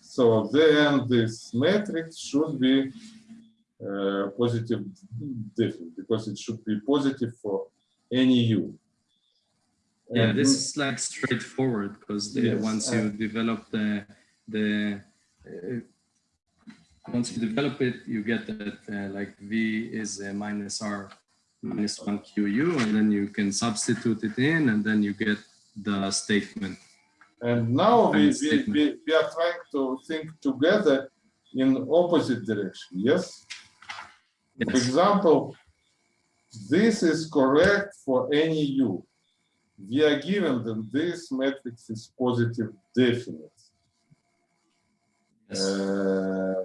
So then this matrix should be uh, positive definite because it should be positive for any u. Yeah, And this is like straightforward because Yes, once uh, you develop the the uh, once you develop it, you get that uh, like v is uh, minus r minus one qu, and then you can substitute it in, and then you get the statement. And now we, we, we, we are trying to think together in opposite direction, yes? For example, this is correct for any u. We are given that this matrix is positive definite. Yes. Uh,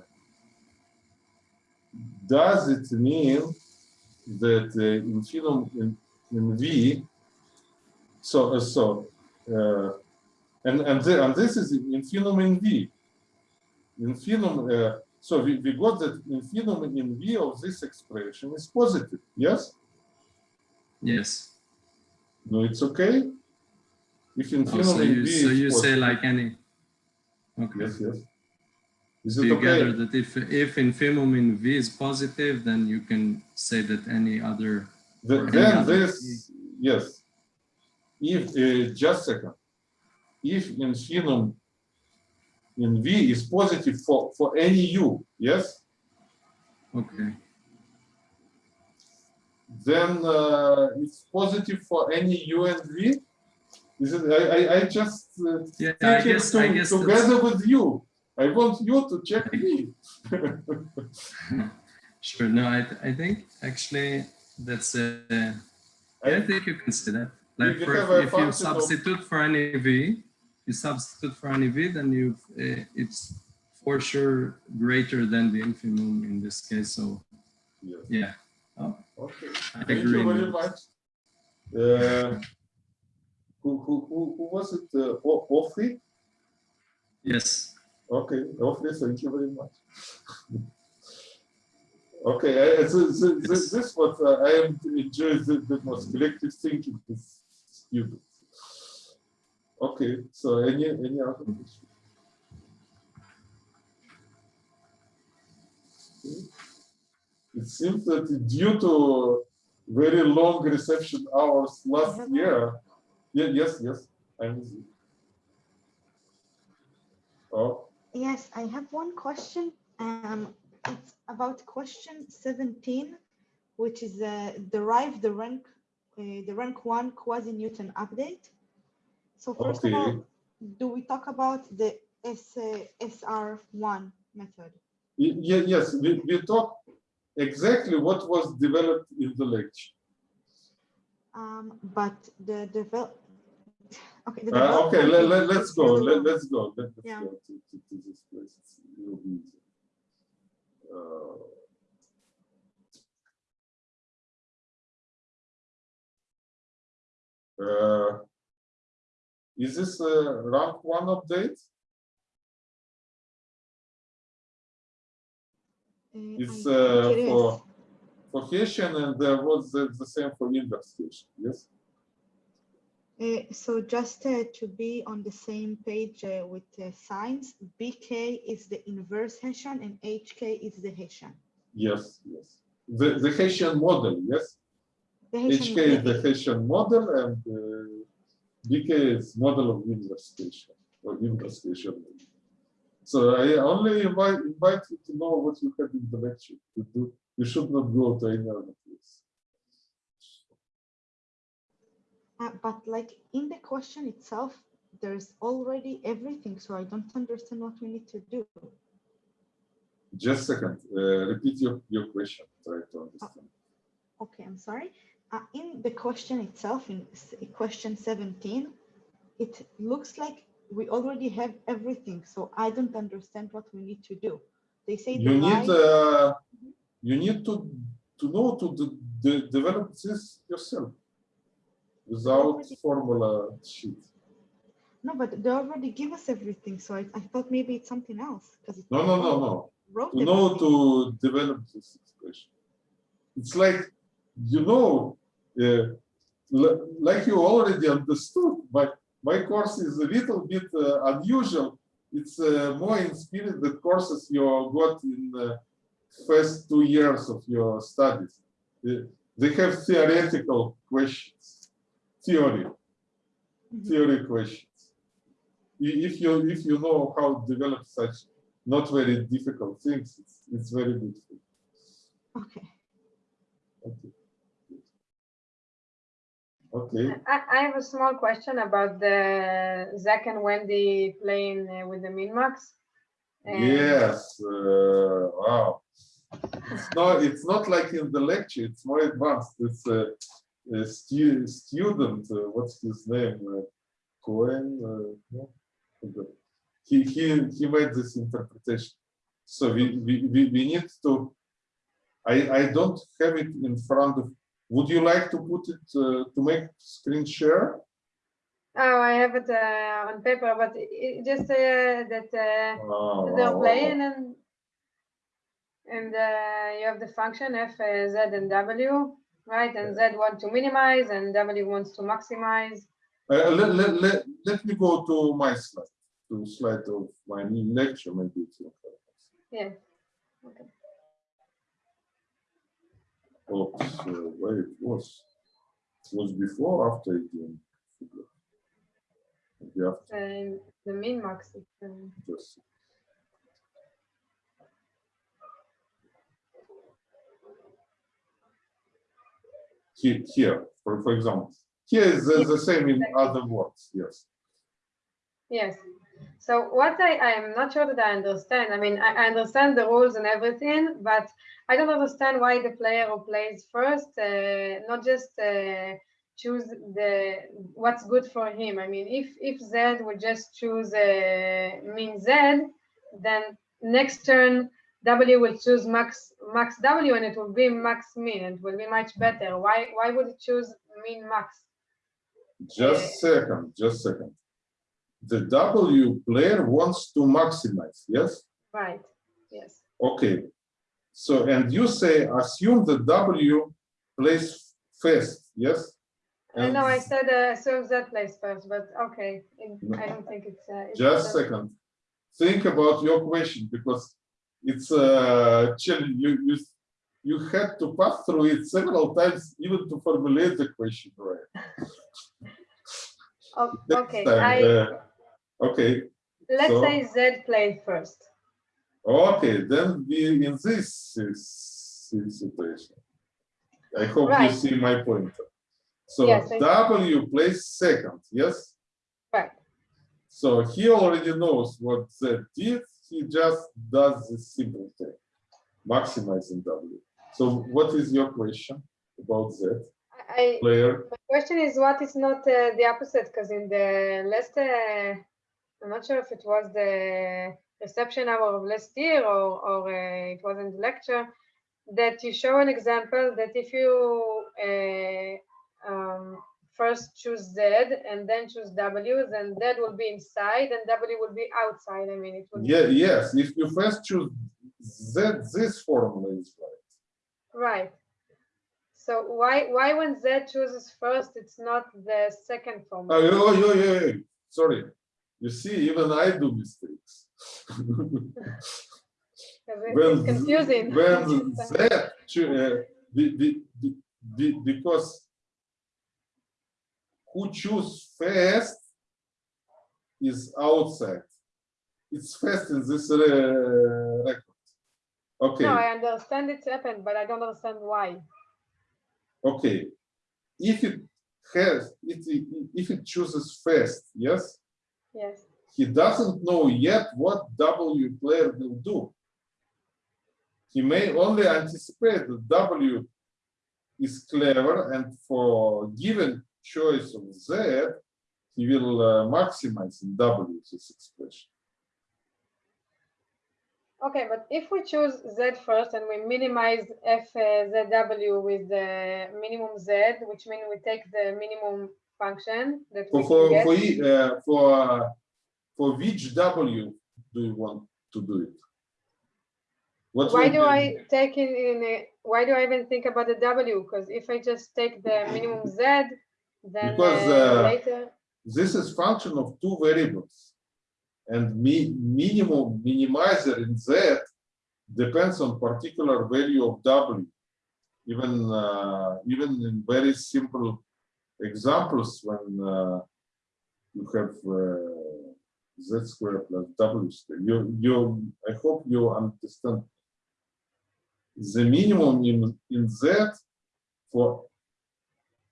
does it mean that in infimum in, in V, so, uh, so, uh, and, and, the, and this is in infimum in V. Infimum, uh, so we, we got that in infimum in V of this expression is positive, yes? yes. No, it's okay? If Oh, infimum so in you V so you say like any. Okay. Yes, yes. Is it you okay? gather that if if infimum in v is positive, then you can say that any other The- Then other this, yes. If, uh, just a second. If infimum in V is positive for, for any U, yes, okay. then uh, it's positive for any U and V? Is it, I, I, I just uh, Yeah, I guess I guess together with you. I want you to check me. Sure. No, I I think actually that's I think you can say that. Like you for, a if you substitute for any v, you substitute for any v, then you uh, it's for sure greater than the infimum in this case. So Yes. yeah. Oh, Okay, I thank agree you very much. Uh, Who, who, who, who was it? Uh, O- Ofri? yes. Okay, Ofri, thank you very much. Okay, I- so- so- Yes. this what uh, I am enjoy the, the most collective thinking with students. Okay, so any, any other question? It seems that due to very long reception hours last Mhm. year, yeah, yes, yes, I'm. Oh, Yes, I have one question. Um, it's about question 17, which is uh, derive the rank, uh, the rank one quasi-Newton update. So first of all, do we talk about the S, uh, SR1 method? Y- ye- yes, we, we talk exactly what was developed in the lecture. Um, but the develop, okay. Uh, okay, Let, let, let's go, let, let's go, let, let's Yeah. go to, to, to this place, it's a little easier. Uh, uh, Is this a rank one update? Uh, It's uh, for, for Hessian and there was the, the same for inverse Hessian, yes? Uh, so just uh, to be on the same page uh, with uh, signs, BK is the inverse Hessian and HK is the Hessian. Yes, yes. The, the Hessian model, yes? The Hessian HK is the Hessian model and uh, BK is model of inverse Hessian or inverse Hessian. So I only invite, invite you to know what you have in the lecture to do. You should not go to any other place. Uh, but like in the question itself, there's already everything. So I don't understand what we need to do. Just a second, uh, repeat your, your question, try to understand. Okay, I'm sorry. Uh, in the question itself, in question 17, it looks like we already have everything. So I don't understand what we need to do. They say You need, uh, you need to, to know to de- de- develop this yourself without formula sheet. No, but they already give us everything. So I, I thought maybe it's something else because No, no, no, no. Wrote to know to develop this expression. It's like, you know, uh, like you already understood, my, my course is a little bit uh, unusual. It's uh, more in spirit the courses you got in the first two years of your studies. Uh, they have theoretical questions, theory, Mhm. theory questions. If you if you know how to develop such not very difficult things, it's, it's very good. Okay. Okay. Okay. I, I have a small question about the Zach and Wendy playing uh, with the Minmax. And- Yes. Uh, wow. It's not. It's not like in the lecture. It's more advanced. It's a, a stu student. Uh, what's his name? Uh, Cohen. Uh, no? He he he made this interpretation. So we we we, we need to. I I don't have it in front of. Would you like to put it uh, to make screen share? Oh, I have it uh, on paper, but it, just uh, that uh, Oh, they're wow, playing and and uh, you have the function f z and w, right? And z want to minimize and w wants to maximize. Uh, let, let, let, let me go to my slide, to slide of my lecture, maybe. it's okay. Yeah. Okay. Oops, uh, where it was. It was before, or after again. Maybe after, And the min max. is, um, just. Here, here, for, for example, here is the, the same in other words, yes. Yes. So what I, I am not sure that I understand. I mean, I, I understand the rules and everything, but I don't understand why the player who plays first, uh, not just uh, choose the what's good for him. I mean, if if Z would just choose uh, min Z, then next turn W will choose max max W and it will be max min. It will be much better. Why why would it choose min max? Just second, just second. The W player wants to maximize, yes? Right. Yes. Okay. So, and you say, assume the W plays first, yes? I know I said uh, serve that place first, but okay, it- No. I don't think it's. uh, it's Just second. Think about your question because it's uh challenge. You, you, you had to pass through it several times even to formulate the question right. Oh, Okay, time, I, uh, Okay, let's so- say Z played first. okay, then we in this is- is situation. I hope you see my point. So Yes, W plays second, yes? Right. So he already knows what Z did. He just does this simple thing, maximizing W. So what is your question about Z I, player? my question is what is not uh, the opposite? Because in the last, uh, I'm not sure if it was the reception hour of last year or, or uh, it was in the lecture, that you show an example that if you uh, um, first choose Z and then choose W, then Z will be inside and W will be outside. I mean, it will Yeah, yes. If you first choose Z, this formula is right. Right. So why why when Z chooses first, it's not the second Oh, formula? oh, oh, yeah, yeah. Sorry. You see, even I do mistakes. when It's confusing. when Z, uh, the, the, the, because who choose first is outside. It's first in this uh, record. Okay, No, I understand it's happened, but I don't understand why. okay. If it has, it, if it chooses first, yes, Yes. he doesn't know yet what W player will do. He may only anticipate that W is clever and for given choice of Z, he will uh, maximize in W this expression. Okay, but if we choose Z first and we minimize FZW with the minimum Z, which means we take the minimum function that For, can for, for, e- uh, for, uh, for which W do you want to do it? What Why do I take in, in a, why do I even think about the W? Because if I just take the minimum Z, then Because, uh, uh, later, This is function of two variables. And mi minimum minimizer in Z depends on particular value of W. Even, uh, even in very simple examples when uh, you have uh, Z squared plus W squared, you, you, I hope you understand. The minimum in, in Z for,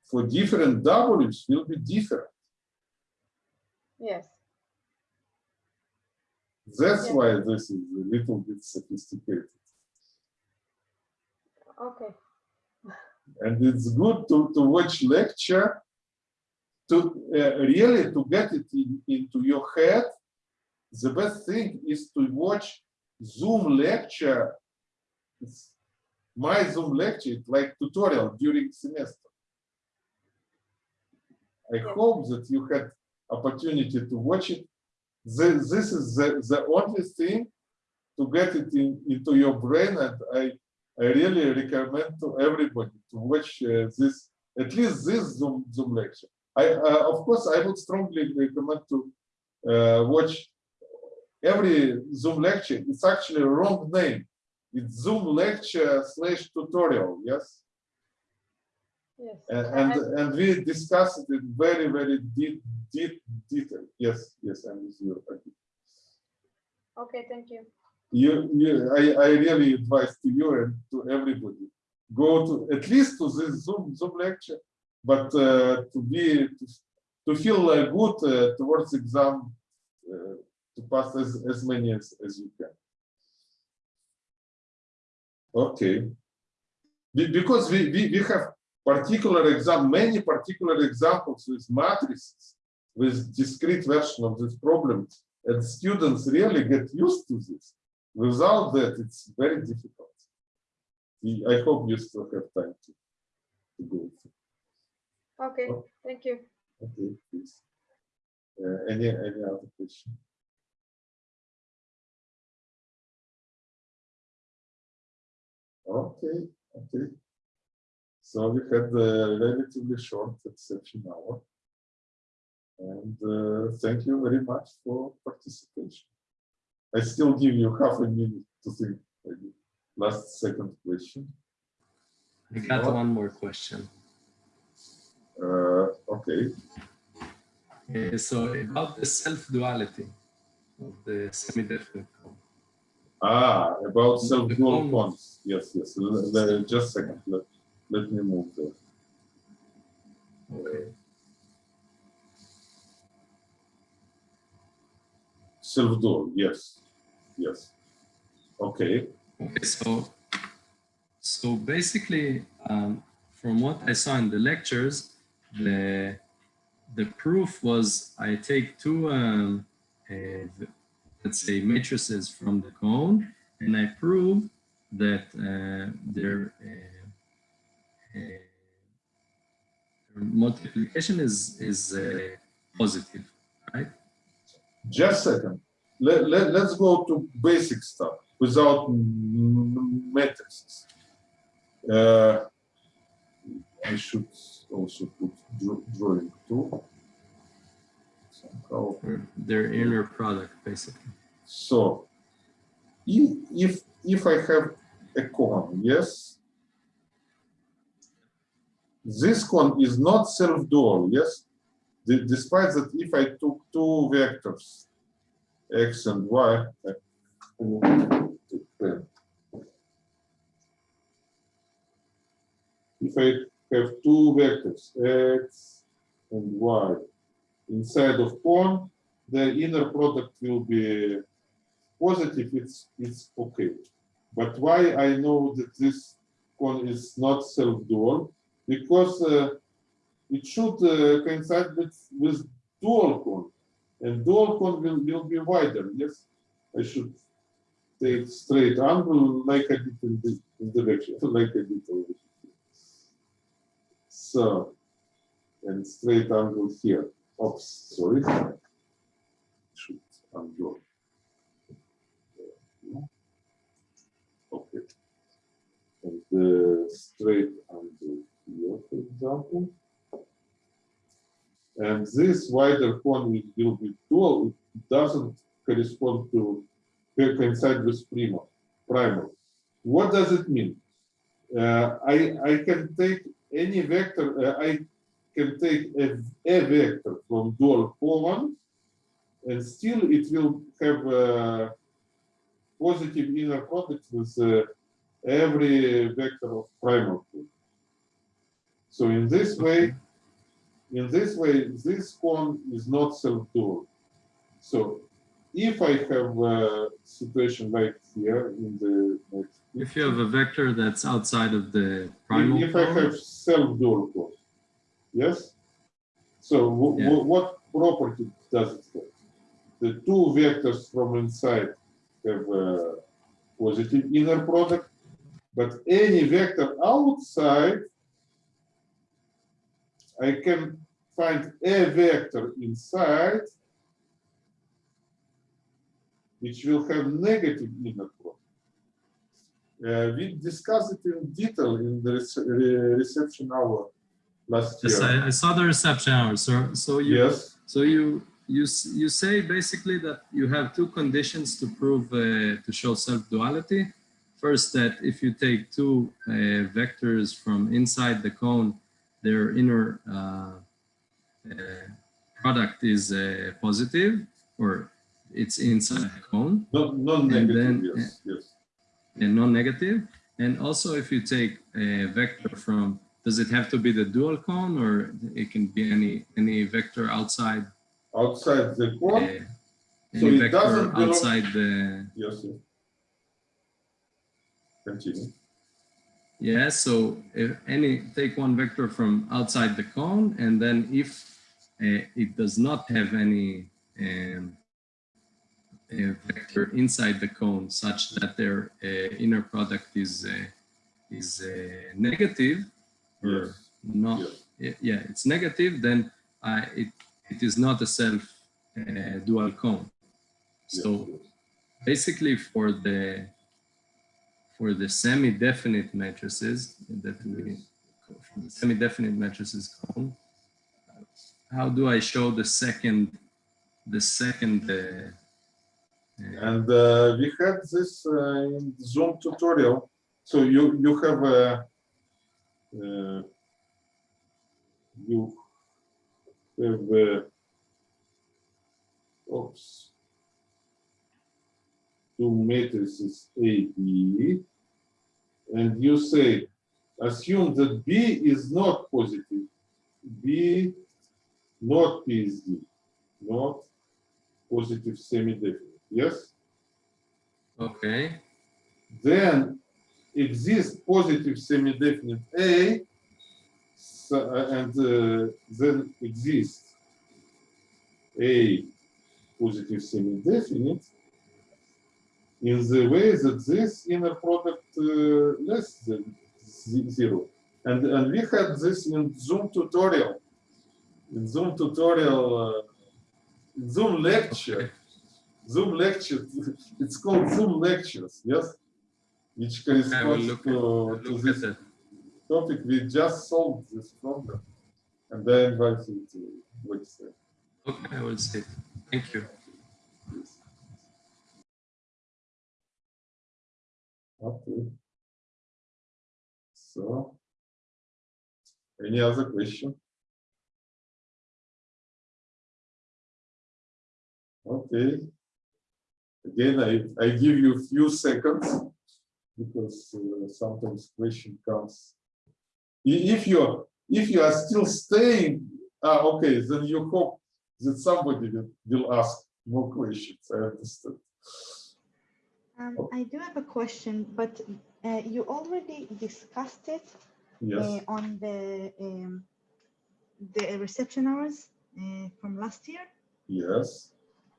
for different W's will be different. yes. That's Yeah. why this is a little bit sophisticated. Okay. And it's good to, to watch lecture to uh, really to get it in, into your head. The best thing is to watch Zoom lecture. It's my Zoom lecture, it's like tutorial during semester. I hope that you had opportunity to watch it. This, this is the, the only thing to get it in, into your brain and I I really recommend to everybody to watch uh, this, at least this Zoom, Zoom lecture. I, uh, of course, I would strongly recommend to uh, watch every Zoom lecture. It's actually a wrong name. It's Zoom lecture slash tutorial, yes? Yes. And, and, and we discussed it very, very deep, deep detail. Yes, yes, I'm with you. Okay, thank you. you, you I, I really advise to you and to everybody go to at least to this Zoom Zoom lecture, but uh, to be to, to feel uh, good uh, towards exam uh, to pass as, as many as, as you can. Okay. Be- because we, we, we have particular exam, many particular examples with matrices, with discrete version of this problem, and students really get used to this. Without that, it's very difficult. I hope you still have time to, to go. through. Okay, Oh. thank you. Okay, please. Uh, any any other question? Okay, okay. So we had a relatively short exception hour. And uh, thank you very much for participation. I still give you half a minute to think. maybe. Last second question. I got one more question. Uh, okay. Uh, so about the self-duality of the semi-definite cone. Ah, about self-dual cone. bonds. Yes, yes. Just a second. Let, let me move there. Okay. Self-dual. Yes. Yes. Okay. Okay, so so basically, um, from what I saw in the lectures, the the proof was I take two, um, uh, let's say, matrices from the cone, and I prove that uh, their uh, multiplication is is uh, positive, right? Just a second. Let, let, let's go to basic stuff without matrices. Uh, I should also put drawing too. Somehow. Their inner product, basically. So if if I have a cone, yes, this cone is not self-dual, yes, despite that if I took two vectors, x and y, if I have two vectors, x and y, inside of cone, the inner product will be positive, it's it's okay. But why I know that this cone is not self-dual? Because uh, it should uh, coincide with, with dual cone. And dual cone will, will be wider, yes? I should take straight angle like I did in the, the like I did over here. So, and straight angle here. Oops, sorry. Should undo. the straight under here, for example. And this wider cone will will dual, doesn't correspond to co- coincide with primal, primal. What does it mean? Uh, I, I can take any vector, uh, I can take a, a vector from dual column and still it will have a positive inner product with uh, every vector of primal cone. So in this way, in this way, this cone is not self-dual. So if I have a situation like here in the next If you have a vector that's outside of the primal if I have self-dual cone, yes? So Yeah. what property does it have? The two vectors from inside have a positive inner product, but any vector outside, I can find a vector inside which will have negative inner product. Uh, we discussed it in detail in the re- reception hour last yes, year. I, I saw the reception hour. So, so you, Yes, so you, you, you say basically that you have two conditions to prove, uh, to show self-duality. First, that if you take two uh, vectors from inside the cone, their inner uh, uh, product is uh, positive, or it's inside the cone. non-negative, then, yes, yes. and non-negative. And also if you take a vector from, does it have to be the dual cone or it can be any any vector outside, Outside the uh, cone, So any it vector doesn't belong- outside the, yes. yes. Continue. Yeah, so if any, take one vector from outside the cone and then if uh, it does not have any um, a vector inside the cone such that their uh, inner product is uh, is uh, negative or Yes, not yes. yeah it's negative then uh, it it is not a self uh, dual cone so yes. basically for the for the semi-definite matrices that we semi-definite matrices cone how do i show the second the second uh, uh, And uh, we had this uh, Zoom tutorial. So you you have a uh, you have a, oops two matrices A B, and you say assume that B is not positive, B not PSD, not positive semi-definite. Yes. okay then exists positive semi-definite A, so, uh, and uh, then exists A positive semi-definite in the way that this inner product less than zero. And, and we had this in Zoom tutorial. In Zoom tutorial, uh, in Zoom lecture, Zoom lecture, it's called Zoom lectures, yes? Which corresponds look, to, at, to look this topic. We just solved this problem. And I invite you to website. okay i will see thank you Okay. So, any other question? Okay. Again, I, I give you a few seconds because uh, sometimes question comes. If you're, if you are still staying, ah, okay, then you hope that somebody will, will ask more questions. I understand. Um, I do have a question, but uh, you already discussed it Yes. uh, on the um, the reception hours uh, from last year, Yes.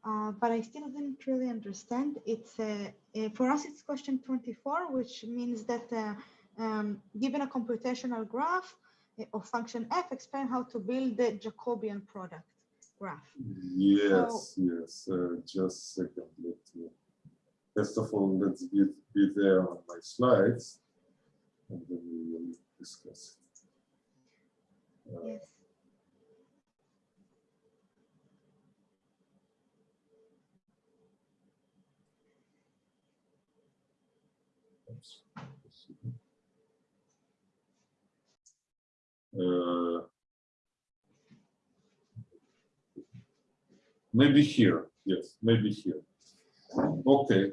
uh, but I still didn't really understand. It's uh, uh, for us, it's question 24, which means that uh, um, given a computational graph of function f, explain how to build the Jacobian product graph. Yes, yes, uh, just a second, let me, first of all, let's be, be there on my slides. and then we will discuss. it. Uh, Yes. Uh, Maybe here, yes, maybe here. Okay.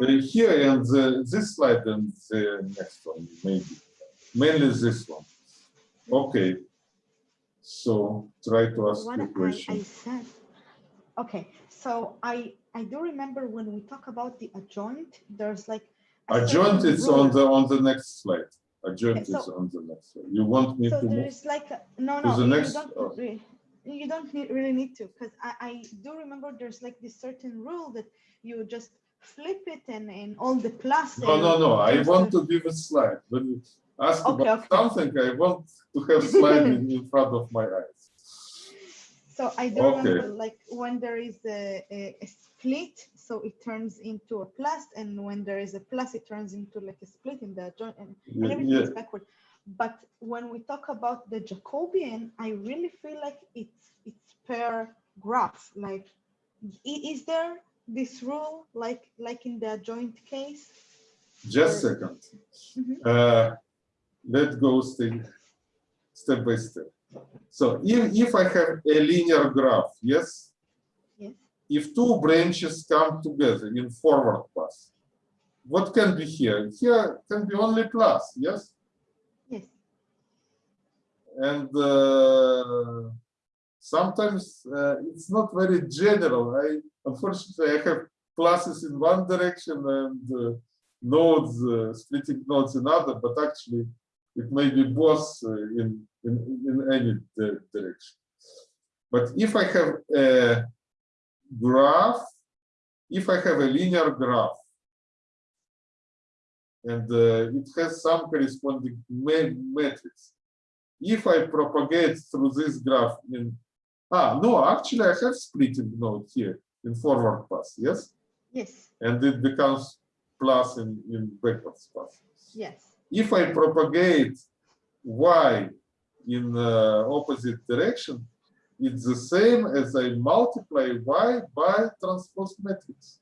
Here and the, this slide and the next one, maybe. Mainly this one. Okay. So try to ask What the I, I question. said, okay, so I, I do remember when we talk about the adjoint, there's like. Adjoint is on the, on the next slide. Adjoint Okay, is on the next slide. You want me So to there is like, a- no, no, the you next- don't, oh. you don't need, really need to, because I, I do remember there's like this certain rule that you just flip it and, and all the plus. No, no, no, I want to give a slide. When you ask Okay, about okay. something, I want to have slide in, in front of my eyes. So I do Okay. remember like when there is a, a, a split, so it turns into a plus, and when there is a plus, it turns into like a split in the adjoint, and, and Yeah, everything is backward. But when we talk about the Jacobian, I really feel like it's it's per graph. Like, is there this rule like like in the adjoint case? Just Or- second. Mhm. Uh, let's go step, step by step. So if, if I have a linear graph, yes? Yes. If two branches come together in forward path, what can be here? Here can be only plus, yes? Yes. And uh, sometimes uh, it's not very general. I unfortunately I have classes in one direction and uh, nodes uh, splitting nodes in other, but actually it may be both uh, in, in in any di- direction. But if I have a graph, if I have a linear graph, and uh, it has some corresponding ma- matrix, if I propagate through this graph in, ah, no, actually I have splitting node here in forward pass, yes? Yes. And it becomes plus in, in backwards pass. Yes. If I propagate y in uh, opposite direction, it's the same as I multiply y by transpose matrix.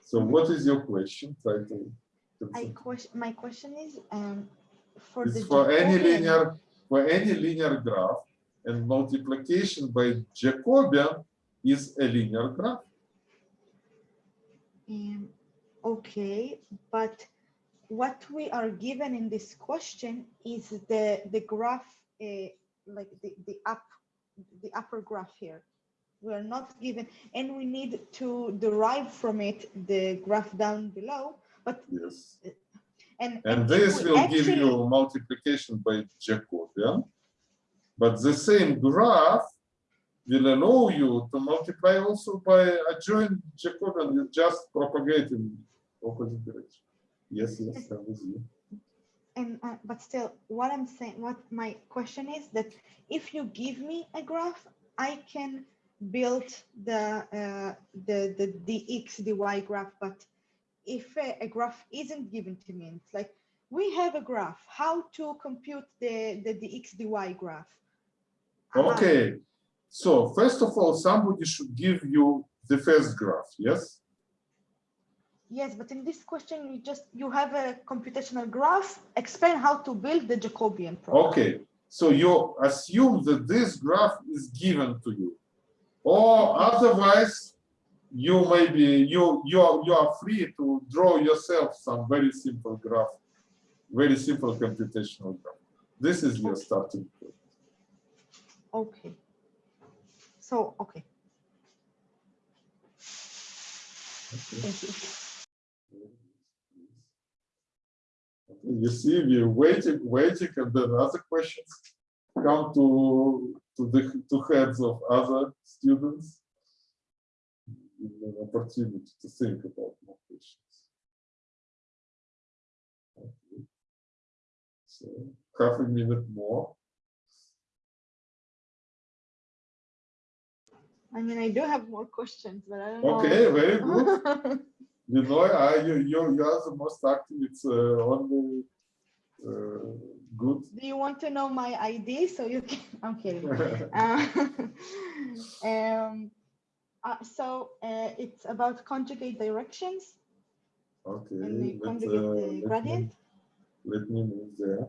So what is your question? Try to. question. My question is, um, for It's the for any linear, for any linear graph, and multiplication by Jacobian is a linear graph. Um, okay, but what we are given in this question is the the graph, uh, like the the up, the upper graph here. We are not given, and we need to derive from it the graph down below. But Yes. and And if this will give you multiplication by Jacobian. But the same graph will allow you to multiply also by a adjoint Jacobian, you just propagate in opposite direction. Yes, yes, I'm with you. and uh, but still what i'm saying what my question is that if you give me a graph i can build the uh, the the dx dy graph but if a, a graph isn't given to me it's like we have a graph how to compute the the dx dy graph Okay, so first of all, somebody should give you the first graph, yes? yes but in this question you just you have a computational graph explain how to build the jacobian program. Okay, so you assume that this graph is given to you. Or otherwise, you may be, you, you are, you are free to draw yourself some very simple graph, very simple computational graph. This is your starting point. Okay. So, okay, Okay. thank you. You see, we're waiting, waiting, and then other questions come to to the to heads of other students. Give them An opportunity to think about more questions. Okay. So half a minute more. I mean, I do have more questions, but I don't know. Okay, very good. You know, I, you, you, you are the most active. It's uh, only uh, good. Do you want to know my ID so you can? I'm kidding. Uh, um, uh, so uh, it's about conjugate directions Okay. and the let, conjugate uh, uh, let me- Let me move there.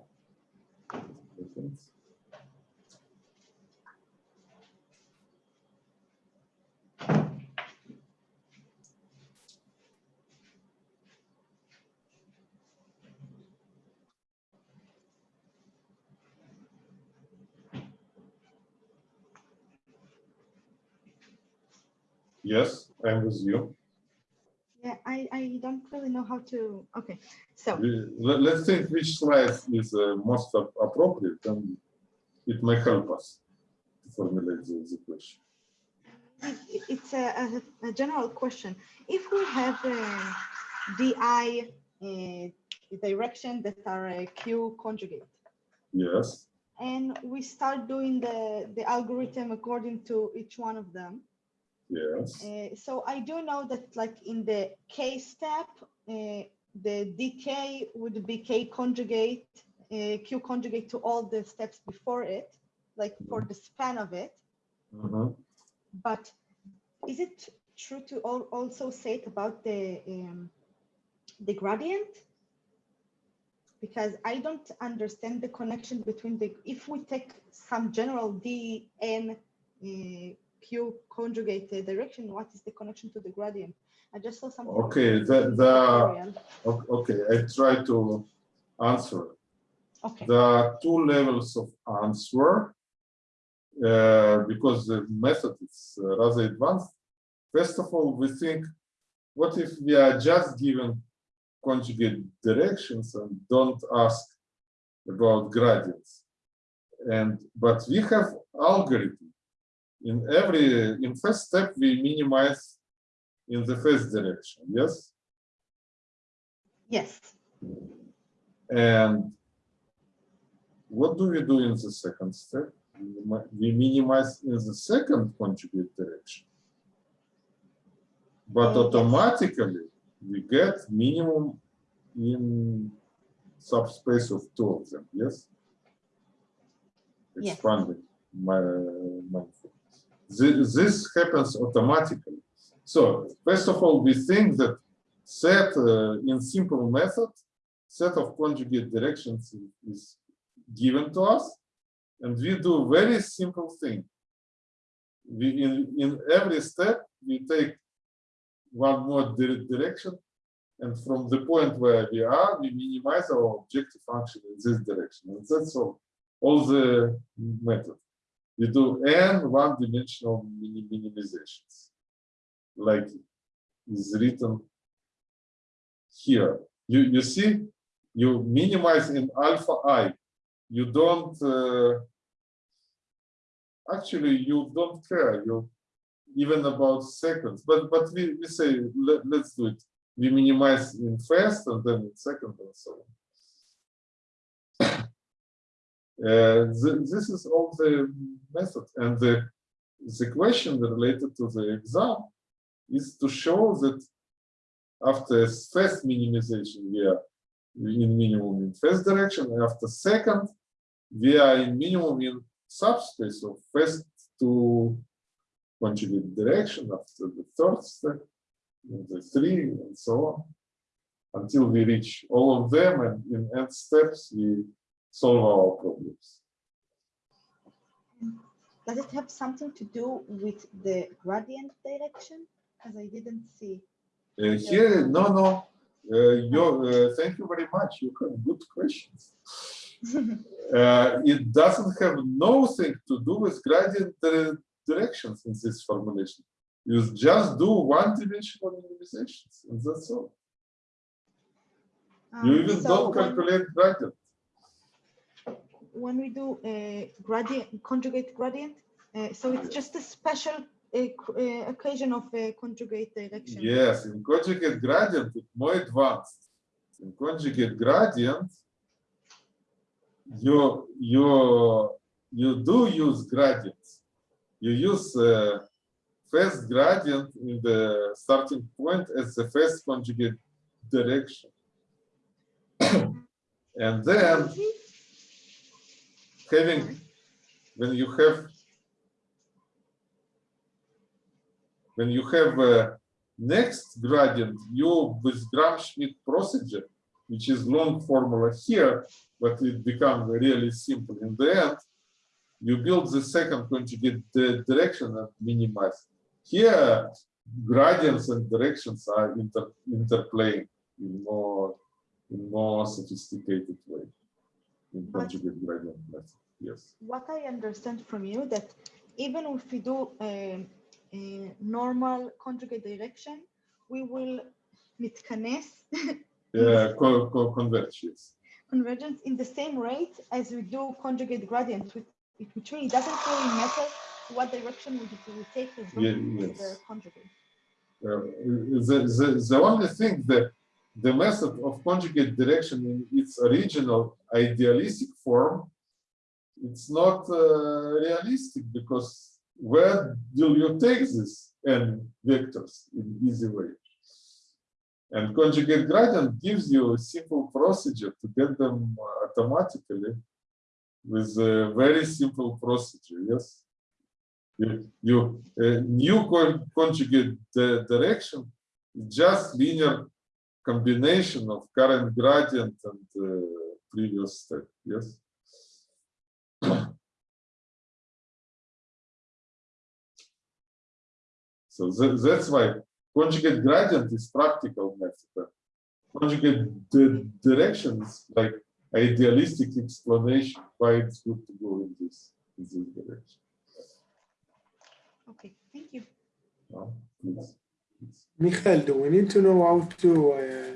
Yes, I'm with you. Yeah, I, I don't really know how to. Okay, so let- Let's think which slide is uh, most appropriate, and it may help us to formulate the, the question. it- it's a, a, a general question. If we have a DI uh, direction that are a Q conjugate, Yes, and we start doing the, the algorithm according to each one of them. Yes, Uh, so I do know that like in the K step, uh, the DK would be K conjugate, uh, Q conjugate to all the steps before it, like for the span of it. mhm. But is it true to al- also say it about the um, the gradient? Because I don't understand the connection between the if we take some general D Q conjugate direction, what is the connection to the gradient? I just saw something. Okay, the- the- Okay, I try to answer. Okay. There are two levels of answer uh, because the method is uh, rather advanced. First of all, we think, what if we are just given conjugate directions and don't ask about gradients? And but we have algorithm. In every in first step, we minimize in the first direction. Yes. Yes. And what do we do in the second step? We minimize in the second conjugate direction. But automatically, we get minimum in subspace of two of them, yes? Yes. Expanding my, my. This, this happens automatically. So first of all, we think that set uh, in simple method, set of conjugate directions is given to us, and we do very simple thing. We in in every step we take one more direction, and from the point where we are, we minimize our objective function in this direction, and that's all. All the method. We do n one-dimensional mini minimizations, like is written here. You you see, you minimize in alpha i. You don't uh, actually you don't care. You even about seconds, but but we, we say let, let's do it. We minimize in first and then in second and so on. Uh, th- this is all the method and the the question related to the exam is to show that after first minimization, we are in minimum in first direction. and After second, we are in minimum in subspace of first to conjugate direction. After the third step, the three, and so on, until we reach all of them. And in end steps, we solve our problems. Does it have something to do with the gradient direction? Because I didn't see. Uh, here, no, no. Uh, you, uh, thank you very much. You have good questions. Uh, it doesn't have nothing to do with gradient directions in this formulation. You just do one-dimensional minimizations, and that's all. You Um, even so don't calculate gradient. When we do a gradient, conjugate gradient, uh, so it's just a special uh, c- uh, occasion of a conjugate direction. Yes, in conjugate gradient, it's more advanced. In conjugate gradient, you you you do use gradients. You use uh, first gradient in the starting point as the first conjugate direction. and then having, when you have, when you have a next gradient, you with Gram-Schmidt procedure, which is long formula here, but it becomes really simple in the end, you build the second conjugate direction and minimize. Here, gradients and directions are inter interplaying in more in more sophisticated way in But- conjugate gradient method. Yes. What I understand from you that even if we do a, a normal conjugate direction, we will מתכנס Yeah, co co converge. Yes. convergence in the same rate as we do conjugate gradient, which, which really doesn't really matter what direction we, we take as long Ye- as it's the yes. conjugate. Uh, the, the, the only thing that the method of conjugate direction in its original idealistic form, it's not uh, realistic because where do you take this n vectors in easy way? And conjugate gradient gives you a simple procedure to get them automatically with a very simple procedure, yes? you, you uh, new con- conjugate di- direction just linear combination of current gradient and uh, previous step yes so tha- that's why conjugate gradient is practical method conjugate di- direction is like idealistic explanation why it's good to go in this in this direction Okay, thank you. Now, please, please. Michael, do we need to know how to uh,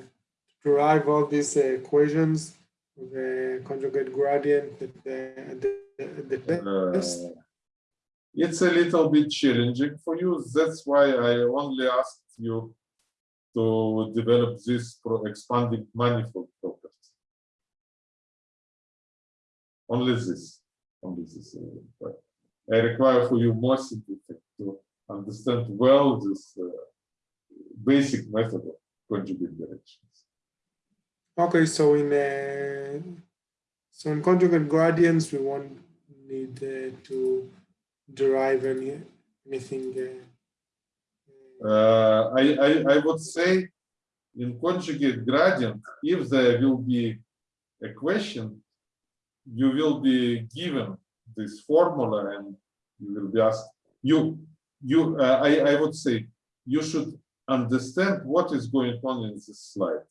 derive all these uh, equations, the conjugate gradient, the, the, the, the test? Uh, It's a little bit challenging for you. That's why I only asked you to develop this expanding manifold property. Only this, only this. uh, but I require for you more simple to understand well this uh, basic method of conjugate directions. Okay, so in uh, so in conjugate gradients, we won't need uh, to derive any anything. Uh, Uh, I, I, I would say in conjugate gradient, if there will be a question, you will be given this formula and you will be asked, you, you, uh, I, I would say, you should understand what is going on in this slide.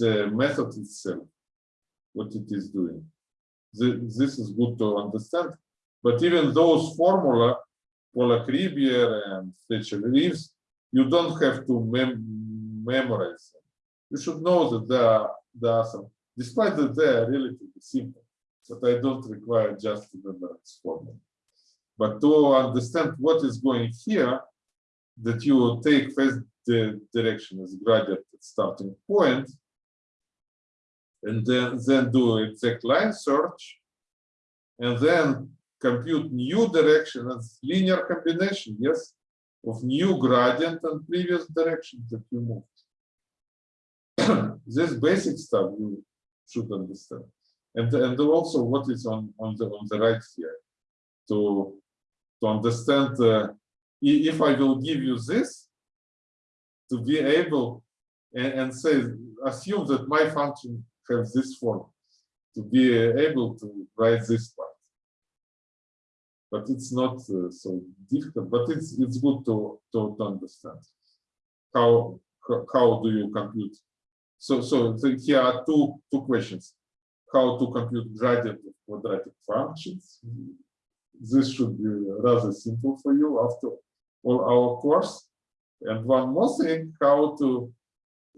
The method itself, what it is doing. Thi- This is good to understand, but even those formula, Polak-Ribière and Fletcher-Reeves, you don't have to mem memorize them. You should know that there are, are some, despite that they are relatively simple, but I don't require just to memorize formula. But to understand what is going here, that you take first the direction as gradient starting point, and then, then do exact line search, and then compute new direction as linear combination, yes, of new gradient and previous direction that you moved. this basic stuff you should understand. And, and also what is on, on the on the right here to to understand uh, if I will give you this to be able and, and say assume that my function has this form to be able to write this part but it's not uh, so difficult. But it's it's good to to, to understand how how- how do you compute. So so here are two two questions: how to compute gradient of quadratic functions. This should be rather simple for you after all our course. And one more thing: how to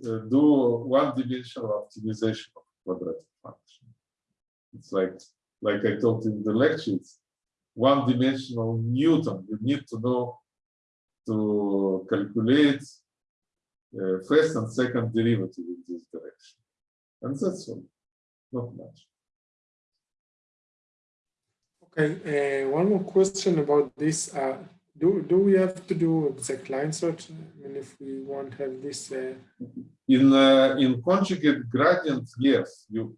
uh, do one-dimensional optimization of quadratic function. It's like like I told in the lecture. It's one-dimensional Newton. You need to know to calculate uh, first and second derivative in this direction. And that's all, not much. okay, uh, one more question about this. Uh, do do we have to do exact line search? I mean, if we want to have this, uh, In uh, in conjugate gradients, yes, you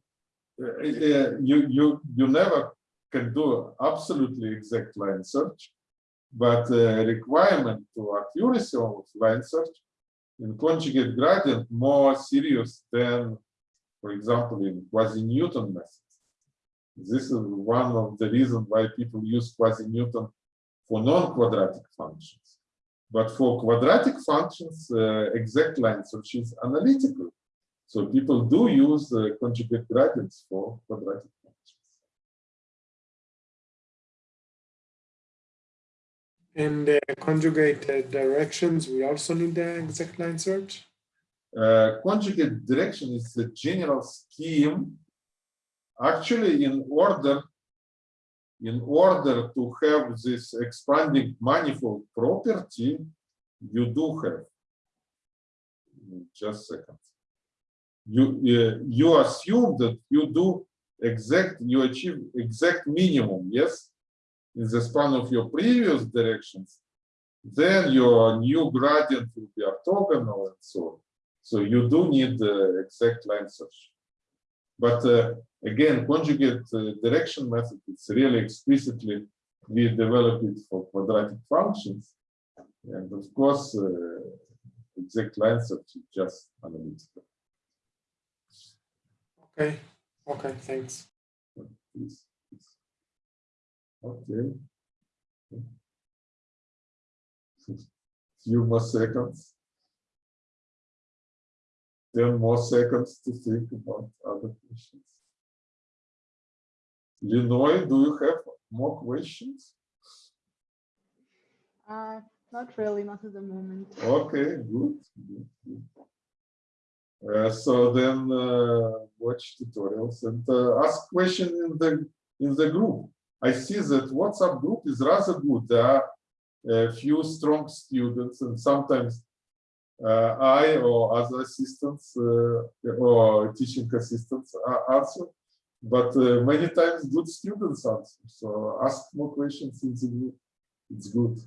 uh, uh, you you you never can do absolutely exact line search, but uh, requirement to accuracy of line search in conjugate gradient more serious than, for example, in quasi-Newton methods. This is one of the reasons why people use quasi-Newton for non-quadratic functions. But for quadratic functions, uh, exact line search is analytical. So people do use uh, conjugate gradients for quadratic functions. and uh, conjugate directions, we also need the exact line search. Uh, conjugate direction is the general scheme. Actually, in order, in order to have this expanding manifold property, you do have. Just second. You uh, you assume that you do exact, you achieve exact minimum, yes, in the span of your previous directions. Then your new gradient will be orthogonal and so on. So you do need the exact line search. But uh, again, conjugate uh, direction method, it's really explicitly, we developed it for quadratic functions. And of course, uh, exact line search is just analytical. Okay, okay, thanks. Please, please. Okay. Few more seconds. 10 more seconds to think about other questions. Linoy, do you have more questions? Uh, not really, not at the moment. Okay, good. good, good. Uh, so then uh, watch tutorials and uh, ask questions in the in the group. I see that WhatsApp group is rather good. There are a few strong students and sometimes I or other assistants uh, or teaching assistants answer, but uh, many times good students answer. So ask more questions in the group. It's good.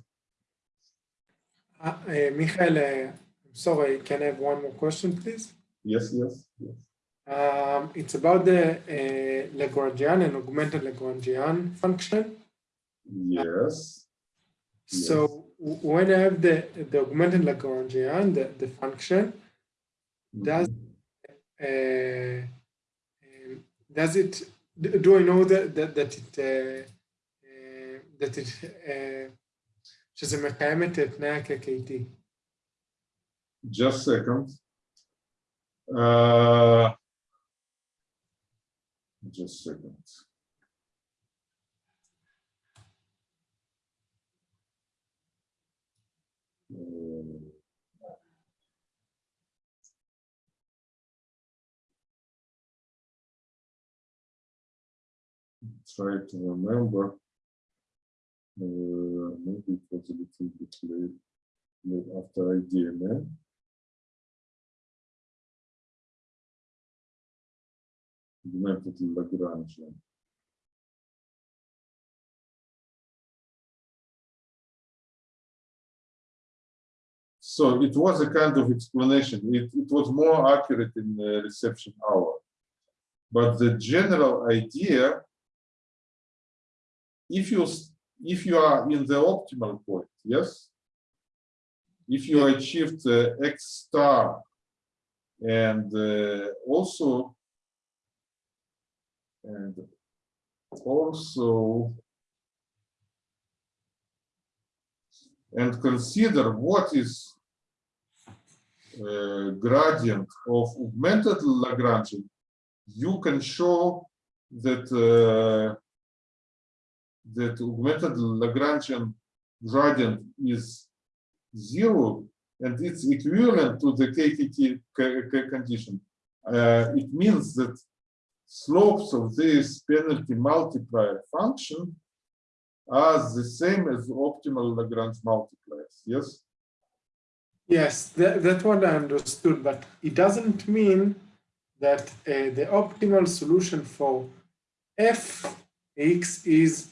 Uh, uh, Michael, uh, sorry, can I have one more question, please? Yes, yes, yes. Um, it's about the uh, Lagrangian and augmented Lagrangian function. Yes. So when I have the, the augmented Lagrangian, the, the function, does uh, um, does it do I know that that, that it uh, uh, that it uh, שזה מקיים את תנאי ה-KKT? Just a second. Uh, just a second. Try to remember. Uh, maybe it was a little bit late, late after IDMA. Augmented Lagrangian. So it was a kind of explanation. It, it was more accurate in the reception hour. But the general idea, if you if you are in the optimal point, yes, if you achieved uh, X star and uh, also and also and consider what is uh, gradient of augmented Lagrangian, you can show that uh, that augmented Lagrangian gradient is zero and it's equivalent to the KKT condition. Uh, it means that slopes of this penalty multiplier function are the same as optimal Lagrange multipliers, yes? Yes, that, that's what I understood, but it doesn't mean that uh, the optimal solution for fx is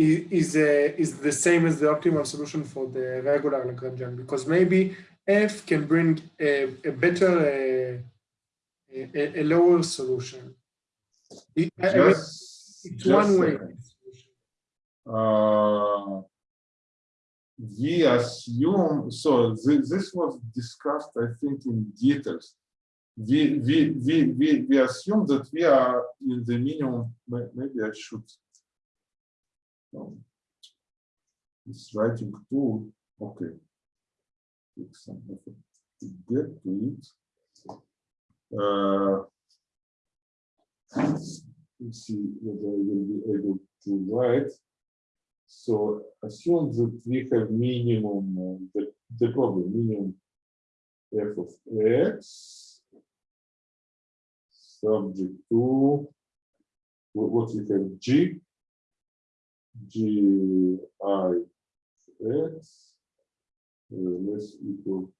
i- is uh, is the same as the optimal solution for the regular Lagrangian because maybe f can bring a, a better uh, a, a- lower solution. I- I mean, Just, it's one way. Uh, we assume, so thi- this was discussed, I think, in details. We, we, we, we, we assume that we are in the minimum, maybe I should. um, This writing tool, okay. Take some effort to get to it. Uh, Let's see whether I will be able to write. So assume that we have minimum, the, the problem, minimum f of x subject to what, what we have g g i x uh, less equal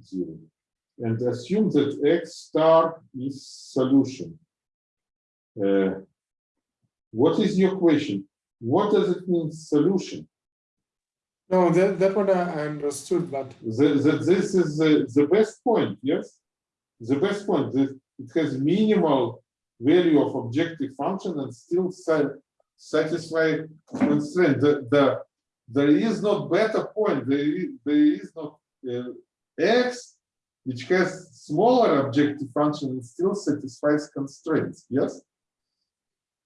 zero and assume that x star is solution uh, what is your question? What does it mean solution? No, that that one I understood, but That, that this is the, the best point, yes? The best point, that it has minimal value of objective function and still sa- satisfy constraint. The, the, there is no better point, there is, there is no uh, x which has smaller objective function and still satisfies constraints, yes?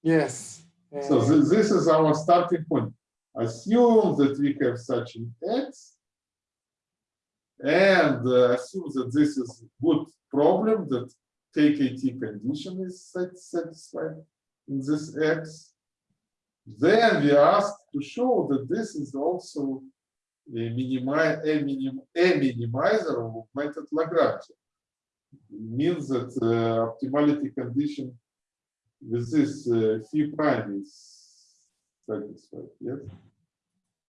yes. So thi- this is our starting point. Assume that we have such an x and uh, assume that this is a good problem that KKT condition is satisfied in this x. Then we ask to show that this is also a minimi- a minim, a minimizer of augmented Lagrange. Means that uh, optimality condition with this uh, phi prime is satisfied, yes?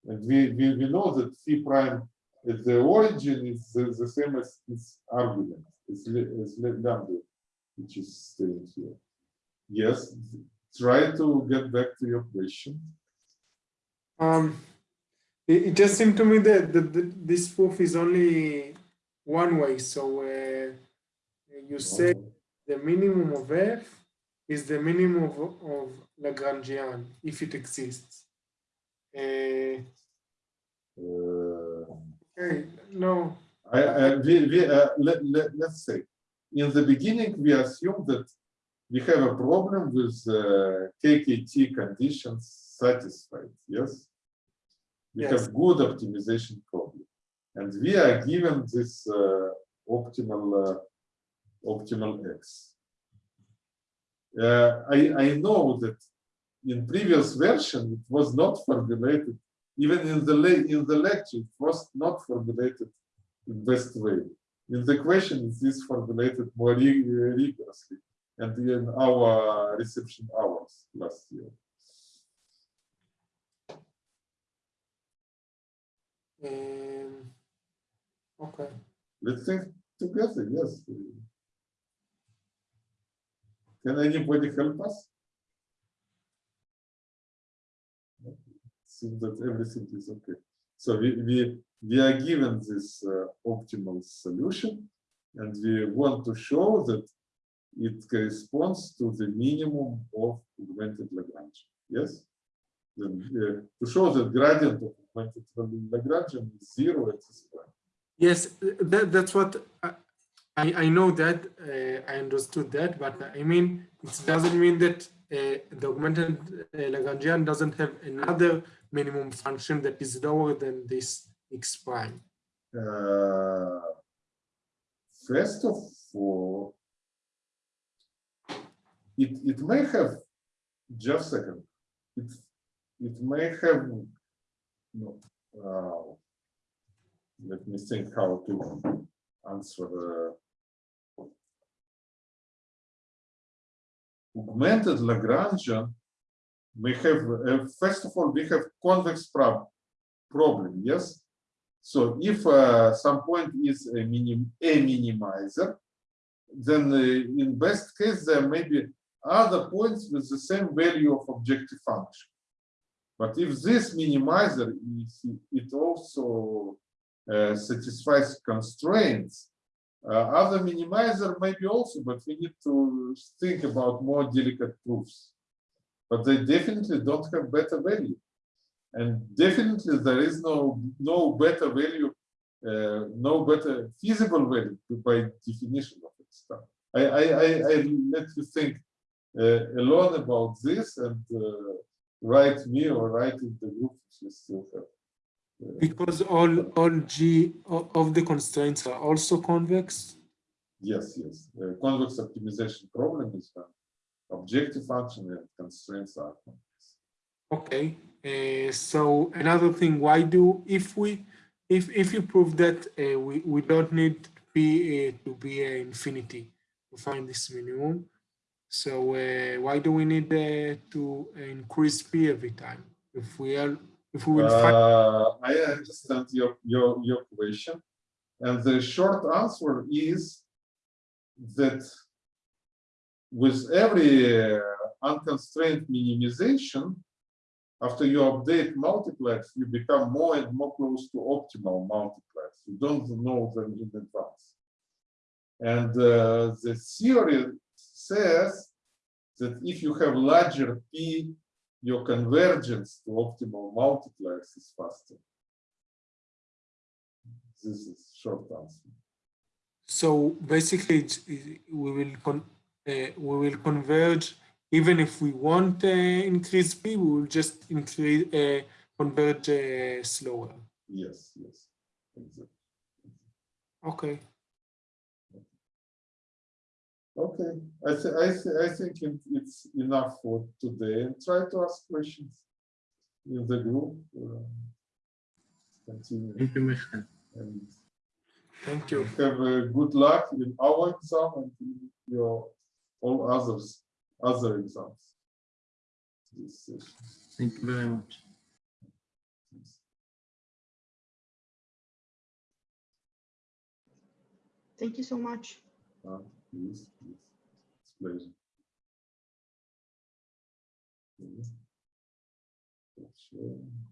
And we, we, we know that phi prime at the origin is the, the same as its argument, as, lambda, which is staying here. Yes, try to get back to your question. Um, it, it just seemed to me that, that, that this proof is only one way. So uh, you say the minimum of f is the minimum of, of Lagrangian if it exists. Uh, Uh, okay, no, I, I, we, we, uh, let, let, let's say, in the beginning, we assume that we have a problem with uh, KKT conditions satisfied, yes? We Yes. have good optimization problem. And we are given this uh, optimal, uh, optimal X. Uh, I, I know that in previous version, it was not formulated, even in the, in the lecture, it was not formulated in best way. In the question, it is formulated more rigorously and in our reception hours last year. um, okay. Let's think together, yes. Can anybody help us? Seems that everything is okay. So we, we, we are given this uh, optimal solution and we want to show that it corresponds to the minimum of augmented Lagrange. Yes? Then, uh, to show that gradient of augmented Lagrangian is zero at this point. Yes, that, that's what I, I know that uh, I understood that, but I mean, it doesn't mean that uh, the augmented uh, Lagrangian doesn't have another minimum function that is lower than this x prime. Uh, first of all, it, it may have, just a second, it, it may have, no, uh, let me think how to answer. Uh, augmented Lagrangian we have, uh, first of all, we have convex prob problem, yes? So if uh, some point is a, minim a minimizer, then uh, in best case, there may be other points with the same value of objective function. But if this minimizer, is, it also uh, satisfies constraints, other minimizer maybe also, but we need to think about more delicate proofs. But they definitely don't have better value. And definitely there is no, no better value, uh, no better feasible value by definition of it stuff. I, I, I, I let you think uh, alone about this and uh, write me or write in the group if you still have. Because all all G of the constraints are also convex. Yes, yes. Uh, convex optimization problem is when objective function and constraints are convex. Okay. Uh, so another thing, why do if we if if you prove that uh, we we don't need P uh, to be uh, infinity to find this minimum, so uh, why do we need uh, to increase P every time? If we are if we will find Uh, I understand your, your, your question. And the short answer is that with every uh, unconstrained minimization, after you update multipliers, you become more and more close to optimal multipliers. You don't know them in advance. And uh, the theory says that if you have larger P your convergence to optimal multipliers is faster. This is short answer. So basically, we will con uh, we will converge even if we want uh, increase P, we will just increase uh, converge uh, slower. Yes, yes. Exactly. Okay. Okay, I, th I, th I think it- it's enough for today and try to ask questions in the group. uh, Continue Thank you, Michael. and Thank you. have uh, good luck in our exam and in your all others, other exams. This session. Thank you very much. Thank you so much. Uh, please, please. It's pleasure. Sure.